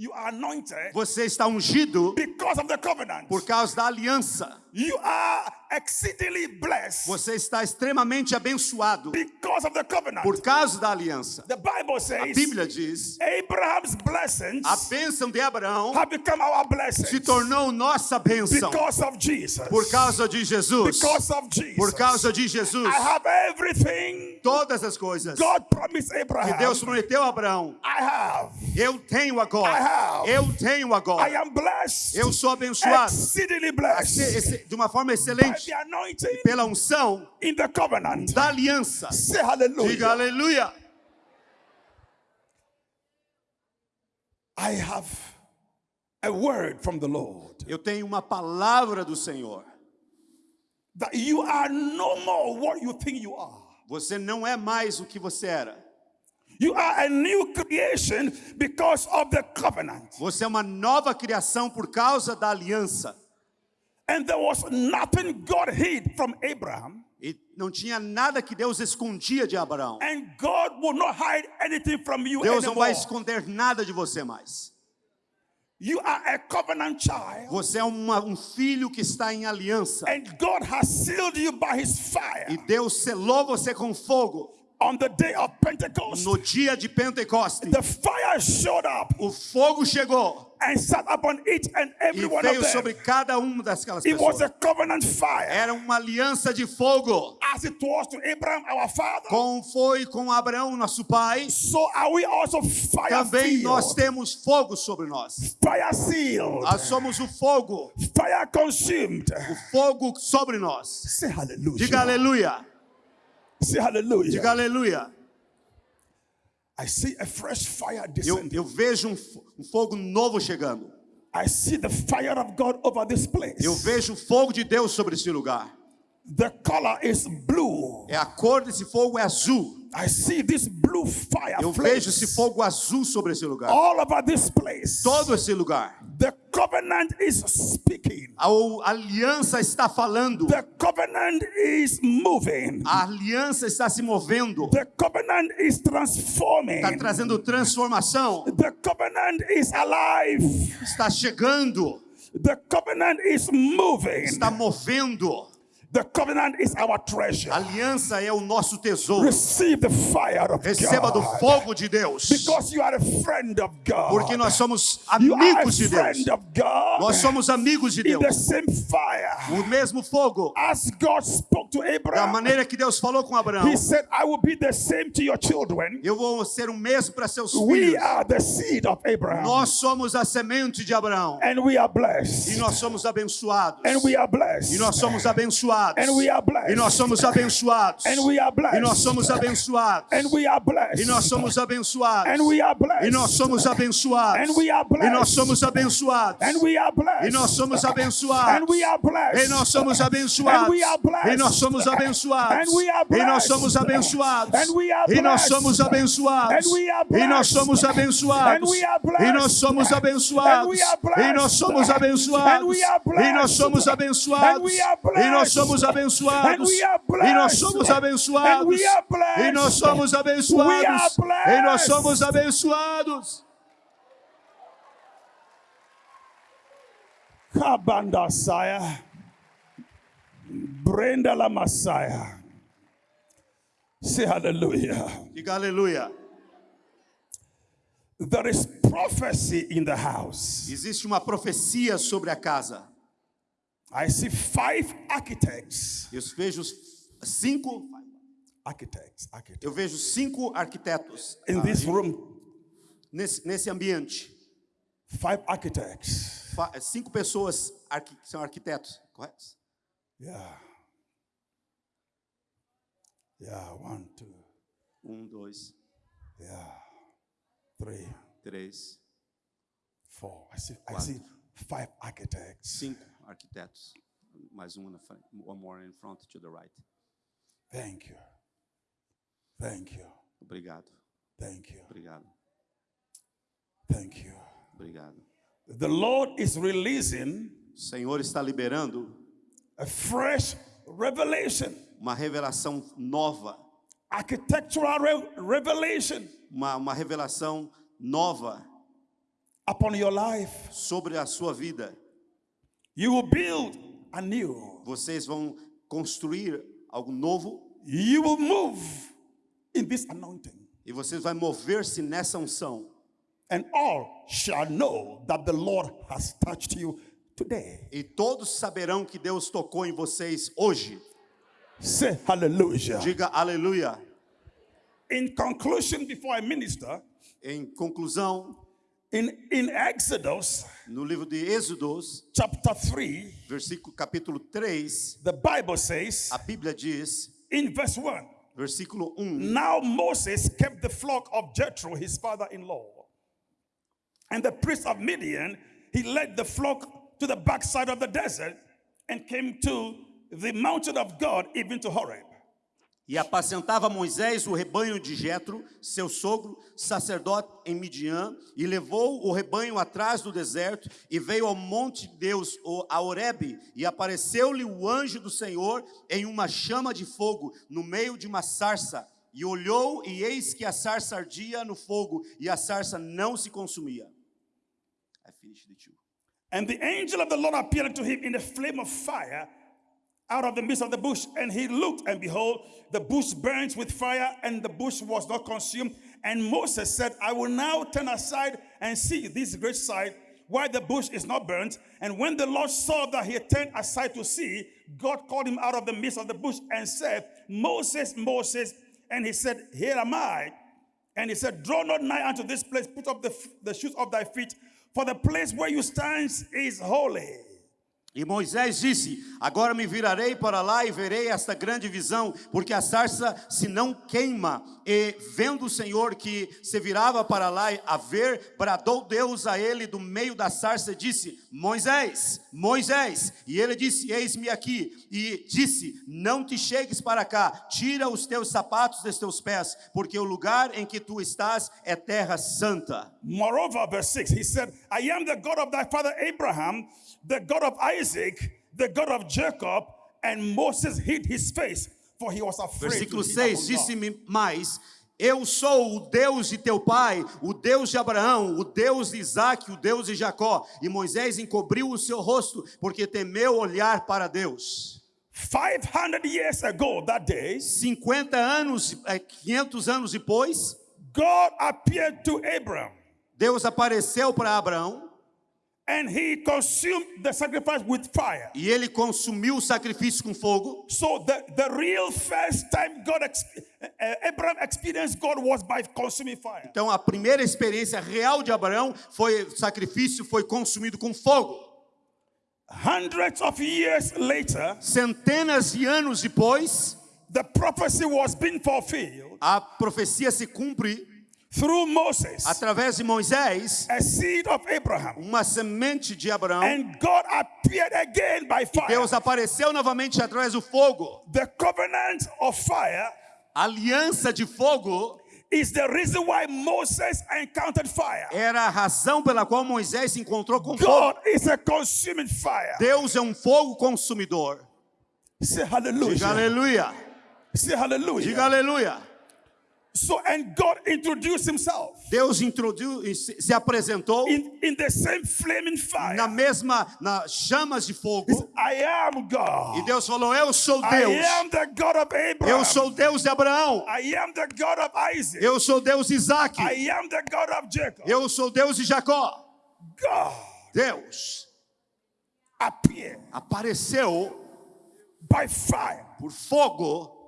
You are anointed Você está ungido because of the covenant. por causa da aliança. You are exceedingly blessed Você está extremamente abençoado because of the covenant. por causa da aliança. The Bible A says Bíblia diz: Abraham's blessings a bênção de Abraão have become our blessings se tornou nossa bênção because of Jesus. por causa de Jesus. because of Jesus. Por causa de Jesus. I have everything Todas as coisas God promised que Abraham. Deus prometeu a Abraão, I have. eu tenho agora. I have. Eu tenho I agora. am blessed. Eu sou abençoado Exceedingly blessed. Esse- esse- de uma forma excelente the anointing pela unção in the covenant. da aliança. Say hallelujah. Diga aleluia. I have a word from the Lord Eu tenho uma palavra do Senhor. that you are no more what you think you are. Você não é mais o que você era. You are a new creation because of the covenant. Você é uma nova criação por causa da aliança. And there was nothing God hid from Abraham, E não tinha nada que Deus escondia de Abraão. and God will not hide anything from you Deus não anymore. vai esconder nada de você mais. You are a covenant child, Você é uma- um filho que está em aliança. and God has sealed you by His fire. E Deus selou você com fogo. On the day of Pentecost, No dia de Pentecoste, the fire showed up o fogo chegou and sat upon each and every e one of veio them. sobre cada uma daquelas It was pessoas. a covenant fire, Era uma aliança de fogo. as it was to Abraham, our father. Como foi com Abraão, nosso pai, So are we also fire também nós sealed, temos fogo sobre nós. fire sealed, Nós somos o fogo, fire consumed. o fogo sobre nós. Say hallelujah. Diga aleluia, Say hallelujah. diga aleluia. I see a fresh fire Eu, descending. eu vejo um, um fogo novo chegando. I see the fire of God over this place. Eu vejo o fogo de Deus sobre esse lugar. The color is blue. É a cor desse fogo é azul. I see this blue fire Eu vejo esse fogo azul sobre esse lugar. all over this place. Todo esse lugar. The covenant is speaking. A aliança está falando. The covenant is moving. A aliança está se movendo. The covenant is transforming. Está trazendo transformação. The covenant is alive. Está chegando. The covenant is moving. Está movendo. The covenant is our treasure. A aliança é o nosso tesouro. Receive the fire of Receba do God. fogo de Deus. Because you are a friend of God. Porque nós somos you are a amigos de Deus. friend of God. Nós somos amigos de in the Deus. same fire. O mesmo fogo. As God spoke to Da Abraham, maneira que Deus falou com Abraão. He said, I will be the same to your children. Eu vou ser o mesmo para seus We filhos. are the seed of Abraham. Nós somos a semente de Abraão. and we are E blessed. nós somos abençoados. And we are blessed. E nós somos abençoados. And we are blessed. E nós somos abençoados. And we are blessed. E nós somos abençoados. And we are blessed. E nós somos abençoados. And we are blessed. E nós somos abençoados. And we are blessed. E nós somos abençoados. And we are blessed. E nós somos abençoados. And we are blessed. E nós somos abençoados. And we are blessed. E nós somos abençoados. And we are E nós somos abençoados. And we are E nós somos abençoados. And we are E nós somos abençoados. And we are blessed. E nós somos And abençoados. we are blessed. E nós somos And abençoados. we are blessed. E nós somos And abençoados. we are E nós blessed. Somos abençoados. E nós somos abençoados. E nós somos abençoados. E nós somos abençoados. Kabanda Saya. Brenda la Messiah. Say hallelujah. Diga aleluia. There is prophecy in the house. Existe uma profecia sobre a casa. I see five architects. Eu vejo cinco, Architects, architects. eu vejo cinco arquitetos In this room, nesse, nesse ambiente. five architects. Fa- Cinco pessoas são arquitetos, correto? Yeah. Yeah, one, two, Um, dois, yeah, three, três, four. I see, I see five architects. cinco arquitetos. Mais um na frente. One more in front to the right. Thank you. Thank you. Obrigado, Thank you. obrigado, Thank you. obrigado. The Lord is releasing O Senhor está liberando a fresh revelation, uma revelação nova, architectural re- revelation uma, uma revelação nova upon your life. sobre a sua vida. You will build anew. Vocês vão construir algo novo You will move in this anointing. e vocês vão mover-se nessa unção. And all shall know that the Lord has touched you today. E todos saberão que Deus tocou em vocês hoje. Say hallelujah. Diga aleluia. In conclusion, before I minister, Em conclusão, in, in Exodus no livro de Êxodos, chapter 3, versículo capítulo 3, the Bible says a Bíblia diz, in verse 1 versículo 1, Now Moses kept the flock of Jethro, his father in law. And the priest of Midian, he led the flock to the backside of the desert and came to the mountain of God, even to Horeb. E apacentava Moisés o rebanho de Jetro, seu sogro, sacerdote em Midian, e levou o rebanho atrás do deserto, e veio ao monte de Deus, a Horebe, e apareceu-lhe o anjo do Senhor em uma chama de fogo, no meio de uma sarça. E olhou, e eis que a sarça ardia no fogo, e a sarça não se consumia. I finished the two. And the angel of the Lord appeared to him in a flame of fire out of the midst of the bush. And he looked, and behold, the bush burns with fire, and the bush was not consumed. And Moses said, I will now turn aside and see this great sight, why the bush is not burnt. And when the Lord saw that he turned aside to see, God called him out of the midst of the bush and said, Moses, Moses. And he said, Here am I. And he said, Draw not nigh unto this place, put up the, the shoes of thy feet, for the place where you stand is holy. E Moisés disse: Agora me virarei para lá e verei esta grande visão, porque a sarça se não queima. E vendo o Senhor que se virava para lá a ver, bradou Deus a ele do meio da sarça e disse: Moisés, Moisés. E ele disse: Eis-me aqui. E disse: Não te chegues para cá, tira os teus sapatos dos teus pés, porque o lugar em que tu estás é terra santa. Moreover, verse 6, he said, I am the God of thy father Abraham, the God of Isaac, the God of Jacob. And Moses hid his face, for he was afraid. Versículo to hit 6: upon God. Disse-me mais: Eu sou o Deus de teu pai, o Deus de Abraão, o Deus de Isaac, o Deus de Jacó. E Moisés encobriu o seu rosto, porque temeu olhar para Deus. 500 years ago, that day, 50 anos, eh, 500 anos depois, God appeared to Abram Deus apareceu para Abraão and he consumed the sacrifice with fire. e ele consumiu o sacrifício com fogo. So the, the real first time God ex- uh, Abraham experienced God was by consuming fire. Então a primeira experiência real de Abraão foi o sacrifício foi consumido com fogo. Hundreds of years later, Centenas de anos depois, the prophecy was being fulfilled a profecia se cumpre through Moses, através de Moisés, a seed of Abraham. uma semente de Abraão. And God appeared again by fire. Deus apareceu novamente através do fogo. The covenant of fire A aliança de fogo is the reason why Moses encountered fire. era a razão pela qual Moisés se encontrou com fogo. God is a consuming fire. Deus é um fogo consumidor. Say Diga hallelujah. aleluia. Say hallelujah. Diga aleluia. So, and God introduced himself Deus introduziu, se se apresentou in, in the same flaming fire. na mesma, nas chamas de fogo. I am E God. Deus falou: Eu sou I Deus. am the God of Abraham. Eu sou Deus de Abraão. I am the God of Isaac. Eu sou Deus de Isaac. I am the God of Jacob. Eu sou Deus de Jacó. God Deus appeared apareceu by fire por fogo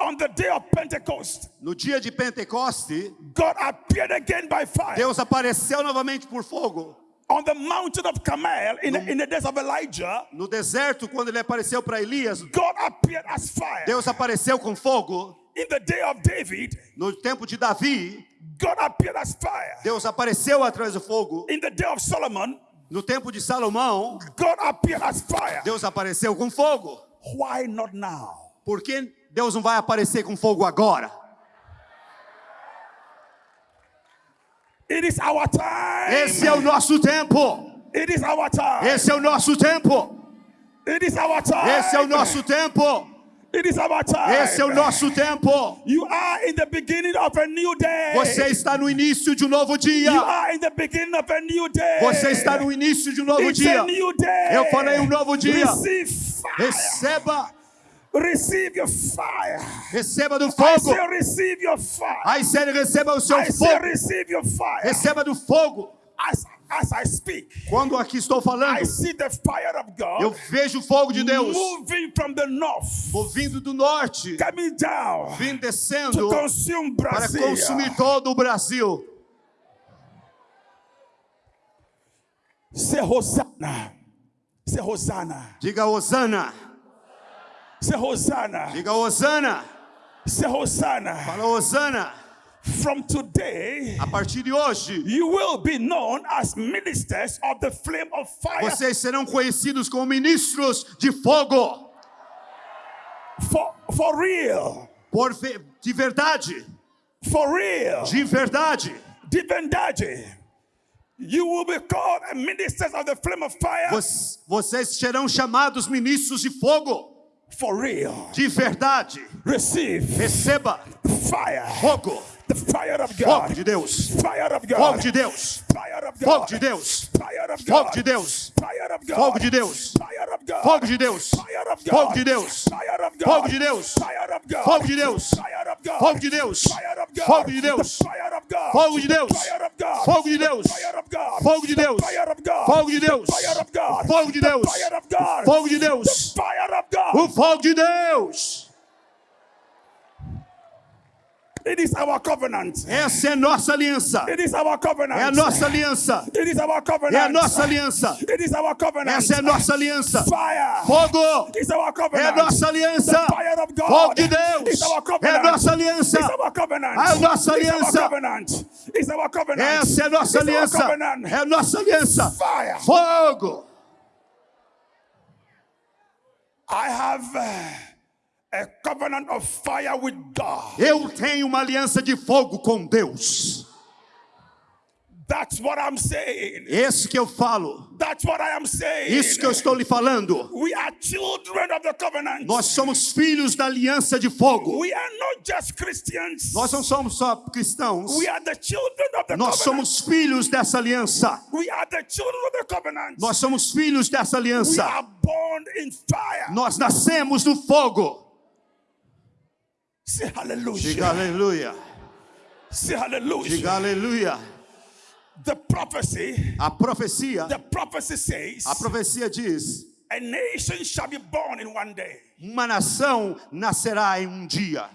on the day of Pentecost. no dia de Pentecoste. God appeared again by fire Deus apareceu novamente por fogo on the mountain of Carmel in, in the days of Elijah. no deserto quando ele apareceu para Elias. God appeared as fire Deus apareceu com fogo in the day of David. no tempo de Davi. God appeared as fire Deus apareceu através do fogo in the day of Solomon. no tempo de Salomão. God appeared as fire. Deus apareceu com fogo. Why not now? Por que Deus não vai aparecer com fogo agora? It is our time. Esse é o nosso tempo. It is our time. Esse é o nosso tempo. It is our time. Esse é o nosso tempo. It is our time. Esse é o nosso tempo. You are in the beginning of a new day. Você está no início de um novo dia. Você está no início de um novo It's dia. Eu falei um novo dia. Receba, Receive your fire. receba do I fogo. say receive your fire. Aí sério, receba o seu I say fogo. receive your fire. Receba do fogo. As, as I speak, Quando aqui estou I falando, see the fire of God eu vejo o fogo de Deus moving from the north, vindo do norte, coming down vindo to descendo consume para Brazil. consumir todo o Brasil. Say Hosanna. Say Hosanna. Diga Osana, Say Hosanna. diga Osana, Say Hosanna. fala Osana. From today, A partir de hoje, you will be known as ministers of the flame of fire. vocês serão conhecidos como ministros de fogo, For, for real. por de verdade, For real. de verdade. De verdade. You will be called ministers of the flame of fire. Voc- Vocês serão chamados ministros de fogo, For real. de verdade. Receive Receba fire. fogo, The fire of fogo God. de Deus, Fire of God. fogo de Deus, Fire of fogo God. de Deus, fogo de Deus, Fire of God. fogo de Deus, Fire of God. fogo de Deus, Fire of God. fogo de Deus, Fire of God. fogo de Deus, Fire of God. fogo de Deus, Fire of God. fogo de Deus, Fire of God. fogo de Deus, The Fire of God. fogo de Deus, Fire. Fogo de Deus, fogo de Deus, fogo de Deus, fogo de Deus, fogo de Deus, Fire of God. o fogo de Deus. It is our covenant. Essa é nossa aliança. It is our covenant. É a nossa aliança. It is our covenant. É a nossa aliança. It is our covenant. Essa é a nossa aliança. Fire. Fogo. Is our É a covenant. nossa aliança. The fire of God. Fogo de Deus. Is our É a covenant. nossa aliança. Is our covenant. A nossa aliança. covenant. Is our covenant. Essa é a nossa aliança. covenant. É a nossa aliança. Fire. Fogo. I have uh, a covenant of fire with God. Eu tenho uma aliança de fogo com Deus. That's what I'm saying. Esse que eu falo. That's what I am saying. Isso que eu estou lhe falando. We are children of the covenant. Nós somos filhos da aliança de fogo. We are not just Christians. Nós não somos só cristãos. We are the children of the Nós covenant. somos filhos dessa aliança. We are the children of the covenant. Nós somos filhos dessa we aliança. are born in fire. Nós nascemos no fogo. Say hallelujah. Diga aleluia. Say hallelujah. Diga aleluia. The prophecy, A profecia, the prophecy says, a profecia diz: a nation shall be born in one day. uma nação nascerá em um dia.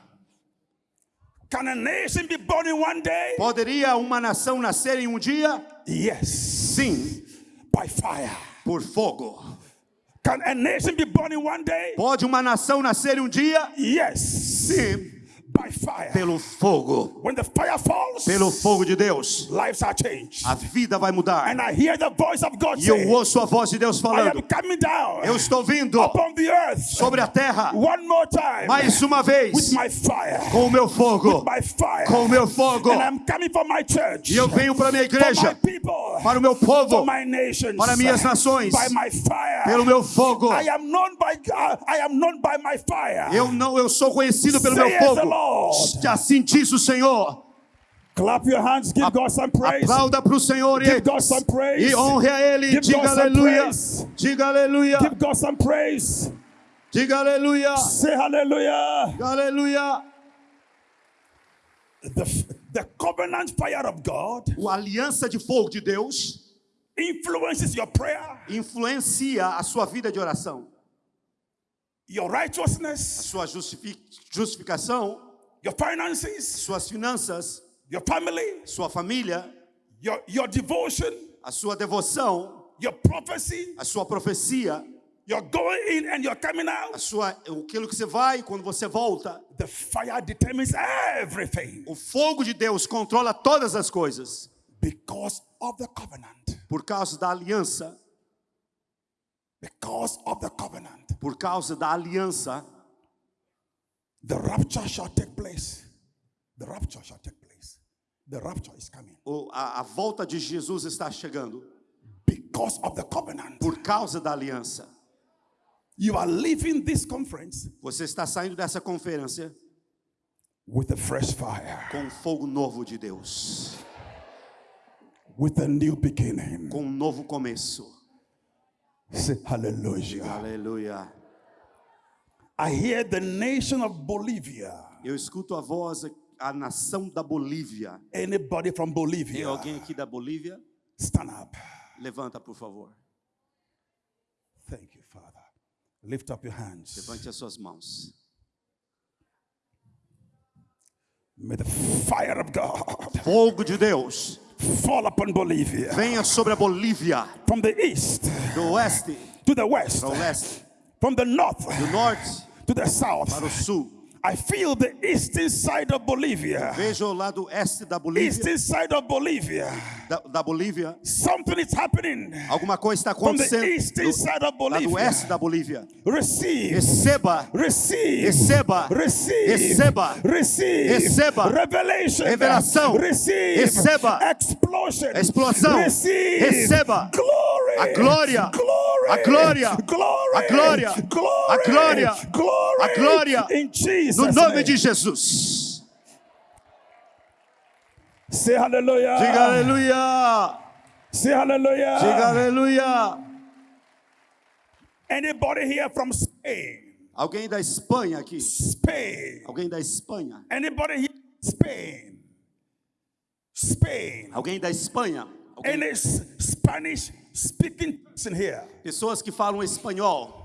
Can a nation be born in one day? Poderia uma nação nascer em um dia? Yes. Sim, By fire. por fogo. Can a nation be born in one day? Pode uma nação nascer um dia? Yes. Sim. Pelo fogo. When the fire falls, Pelo fogo de Deus. lives are changed. A vida vai mudar. And I hear the voice of God E eu say, ouço a voz de Deus I am falando: coming down Eu estou vindo upon the earth sobre a terra one more time mais uma with vez my fire. com o meu fogo. My fire. Com o meu fogo. And I'm coming for my church. E eu venho para a minha for my igreja, people. para o meu for povo, my nations. para minhas nações, By my fire. pelo meu fogo. I am known by God. I am known by my fire. Eu não, eu sou conhecido pelo meu Saith the fogo. Lord. Assim diz o Senhor. Clap your hands. Give God some praise. Aplauda para o Senhor e, Give God some praise. e honre a Ele. Give Diga aleluia. Diga aleluia. Give God some praise. Diga aleluia. Say hallelujah. Aleluia. The, the covenant fire of God A aliança de fogo de Deus influences your prayer, influencia a sua vida de oração. your A righteousness, sua justifi- justificação, your finances, suas finanças, your family, sua família, your, your devotion, a sua devoção, your prophecy, a sua profecia, your going in and your coming a out. sua, aquilo que você vai e quando você volta. The fire determines everything O fogo de Deus controla todas as coisas because of the covenant. por causa da aliança, Because of the covenant. por causa da aliança. The rapture shall take place. The rapture shall take place. The rapture is coming o- a, a volta de Jesus está chegando because of the covenant. por causa da aliança. You are leaving this conference Você está saindo dessa conferência with a fresh fire, com fogo novo de Deus, with a new beginning. com um novo começo. Say hallelujah. Aleluia. I hear the nation of Bolivia. Eu escuto a voz, a nação da Bolívia. Anybody from Tem Bolivia? alguém aqui da Bolívia? Stand up. Levanta, por favor. Thank you, Father. Lift up your hands. Levante as suas mãos. May the fire of God Fogo de Deus, fall upon Bolivia venha sobre a Bolívia, from the east do oeste to the west, para o leste, from the north do norte to the south. para o sul. I feel the eastern side of Bolivia. Veja o lado oeste da Bolívia, Eastern side of Bolivia. Da, da Bolívia. Something is happening. Alguma coisa está acontecendo do, lado Bolivia. oeste da Bolívia. Receive. Receba, Receive. Receba. Receive. Receba. Receive. Receba. Revelation. Revelação. Receive. Receba. Explosion. Explosão. Receive. Receba. Glory. A glória. Glory. A glória. Glory. A glória. Glory. A glória. Glory. A glória. In Jesus. no nome de Jesus. Say hallelujah. Diga aleluia. Say hallelujah. Diga aleluia. Anybody here from Spain? Alguém da Espanha aqui? Spain. Alguém da Espanha? Anybody here? Spain. Spain. Alguém da Espanha? Alguém- Any Spanish speaking person here? Pessoas que falam espanhol.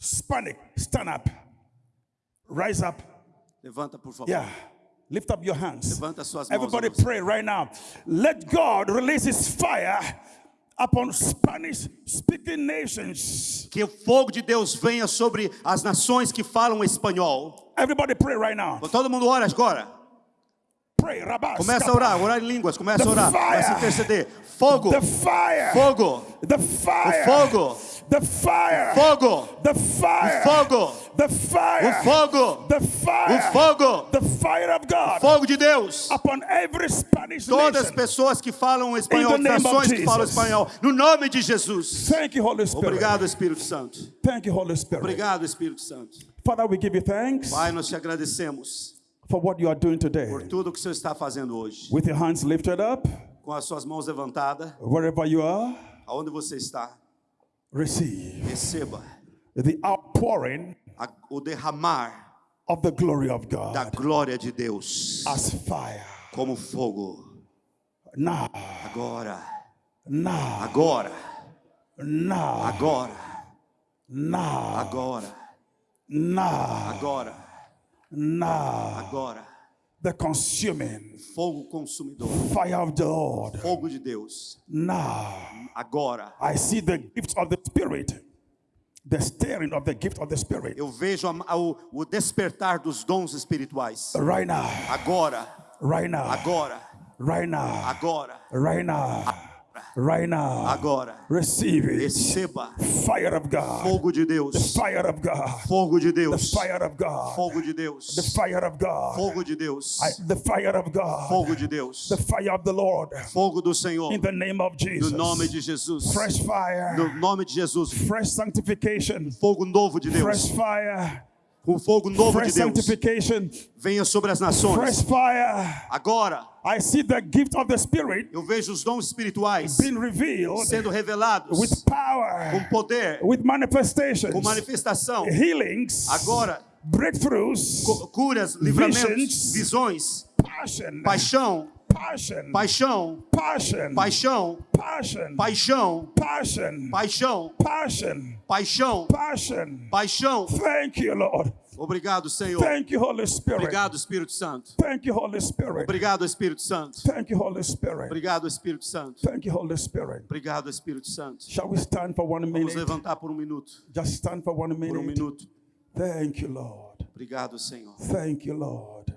Hispanic, stand up. Rise up. Levanta, por favor. Yeah. Lift up your hands. Levanta suas mãos. Everybody pray right now. Let God release his fire upon Spanish speaking nations. Que o fogo de Deus venha sobre as nações que falam espanhol. Everybody pray right now. Todo mundo ora agora. Começa a orar, orar em línguas, começa a orar. Começa a interceder. Fogo, fogo, The fire. fogo. The fire. fogo, The fire. fogo, The fire. o fogo, The fire. o fogo, The fire of God fogo de Deus. upon every Spanish Todas as pessoas que falam espanhol, nações que falam espanhol, no nome de Jesus. Thank you, Holy Spirit. Obrigado, Espírito Santo. Thank you, Holy Spirit. Obrigado, Espírito Santo. Father, we give you thanks Pai, nós te agradecemos for what you are doing today. por tudo que o Senhor está fazendo hoje. With your hands lifted up, Com as suas mãos levantadas, wherever you are, aonde você está, receive receba the outpouring a- o derramar of the glory of da God glória de Deus. as fire. como fogo. Now, Agora, now, agora, now, agora, now, agora, now, agora, now. agora. The consuming Fogo consumidor, fire of the Lord. fogo de Deus. Now, Agora, I see the gift of the Spirit, the stirring of the gift of the Spirit. eu vejo a- o, o despertar dos dons espirituais. Right now, Agora, right now, agora, right now, agora, right now, right now. agora. Receive it. Receba Fire of God. fogo de Deus, Fire of God. fogo de The Deus, fire of God. fogo de Deus, The fire of God. fogo de Deus, I- The fire of God. fogo de Deus, The fire of the Lord. fogo do Senhor, In the name of no Jesus. nome de Jesus, Fresh fire. no nome de Jesus, Fresh sanctification. fogo novo de Fresh Deus, fire. Um fogo novo de Deus, venha sobre as nações. Agora, I see the gift of the Spirit eu vejo os dons espirituais sendo revelados with com poder, com manifestação. healings, Agora, breakthroughs, cu- curas, livramentos, Visions. visões, passion, paixão, passion, paixão, passion, paixão, passion, paixão, passion, paixão, passion, paixão, passion. paixão. Thank you, Lord. Obrigado, Senhor. Thank you, Holy Spirit. Obrigado, Espírito Santo. Thank you, Holy Spirit. Obrigado, Espírito Santo. Thank you, Holy Spirit. Obrigado, Espírito Santo. Thank you, Holy Spirit. Obrigado, Espírito Santo. Shall we stand for one Vamos minute? levantar por um minuto. Just stand for one Por um minute. minuto. Thank you, Lord. Obrigado, Senhor. Thank you, Lord.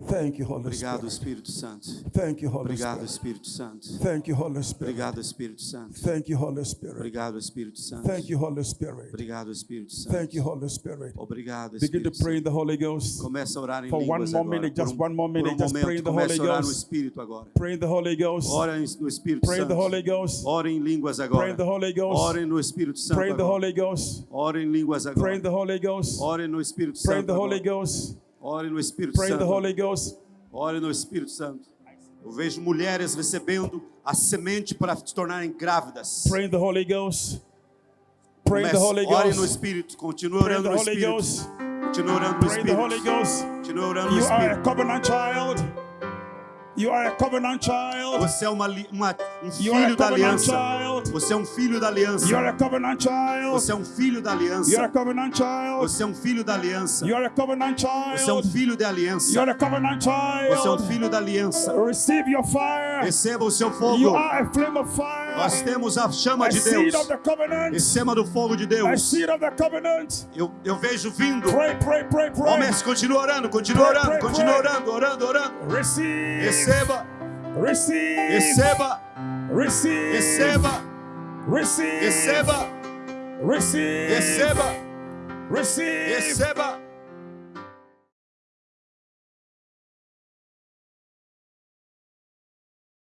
Thank you, Holy Obrigado, Spirit. Espírito Santo. Thank you, Holy Obrigado, Spirit. Espírito Santo. Thank you, Holy Spirit. Obrigado, Espírito Santo. Thank you, Holy Spirit. Obrigado, Espírito Santo. Thank you, Holy Spirit. Obrigado, Espírito Santo. Thank you, Holy Spirit. Obrigado, Begin to Espírito pray in Santo. the Holy Ghost. Começa a orar em For one línguas more agora. minute, Por just one more minute, just pray in the Holy a orar no Ghost. Espírito agora. Pray in the Holy Ghost. Ora no Espírito Pray in the Santo. Holy Ghost. Ora em línguas Pray agora. in the Holy Ghost. Orem no Espírito Santo Pray in the agora. Holy Ghost. Orem em línguas Pray agora. in the Holy Ghost. Orem no Espírito Pray in Santo the Holy agora. Ghost. Orem no Espírito Pray the Santo. Holy Ghost. Ore no Espírito Santo. Eu vejo mulheres recebendo a semente para se tornarem grávidas. Pray the Holy Ghost. Pray the Holy Ore no Ghost. Espírito. In orando no Espírito. Ghost. Continue orando no Pray in the Holy Espírito. Ghost. Continue orando no You are a Espírito. covenant child. You are a covenant child. Você é uma, uma- um You are a filho da aliança. child. Você é um filho da aliança. You are a covenant child. Você é um filho da You are a aliança. covenant child. Você é um filho da aliança. You are a covenant Você é um child. filho da You aliança. are a covenant Você é um child. filho da aliança. Receive your fire. Receba o seu You fogo. are a flame of fire. Nós temos a chama de Deus. covenant. Receba do fogo de Deus. Eu, eu vejo vindo. Pray, pray, pray, pray. Comece, continua orando, continua orando, continua orando, orando, orando. Receive. Receba, Receive. receba, Receive. receba, Receive. receba, Receive. receba, Receive. receba,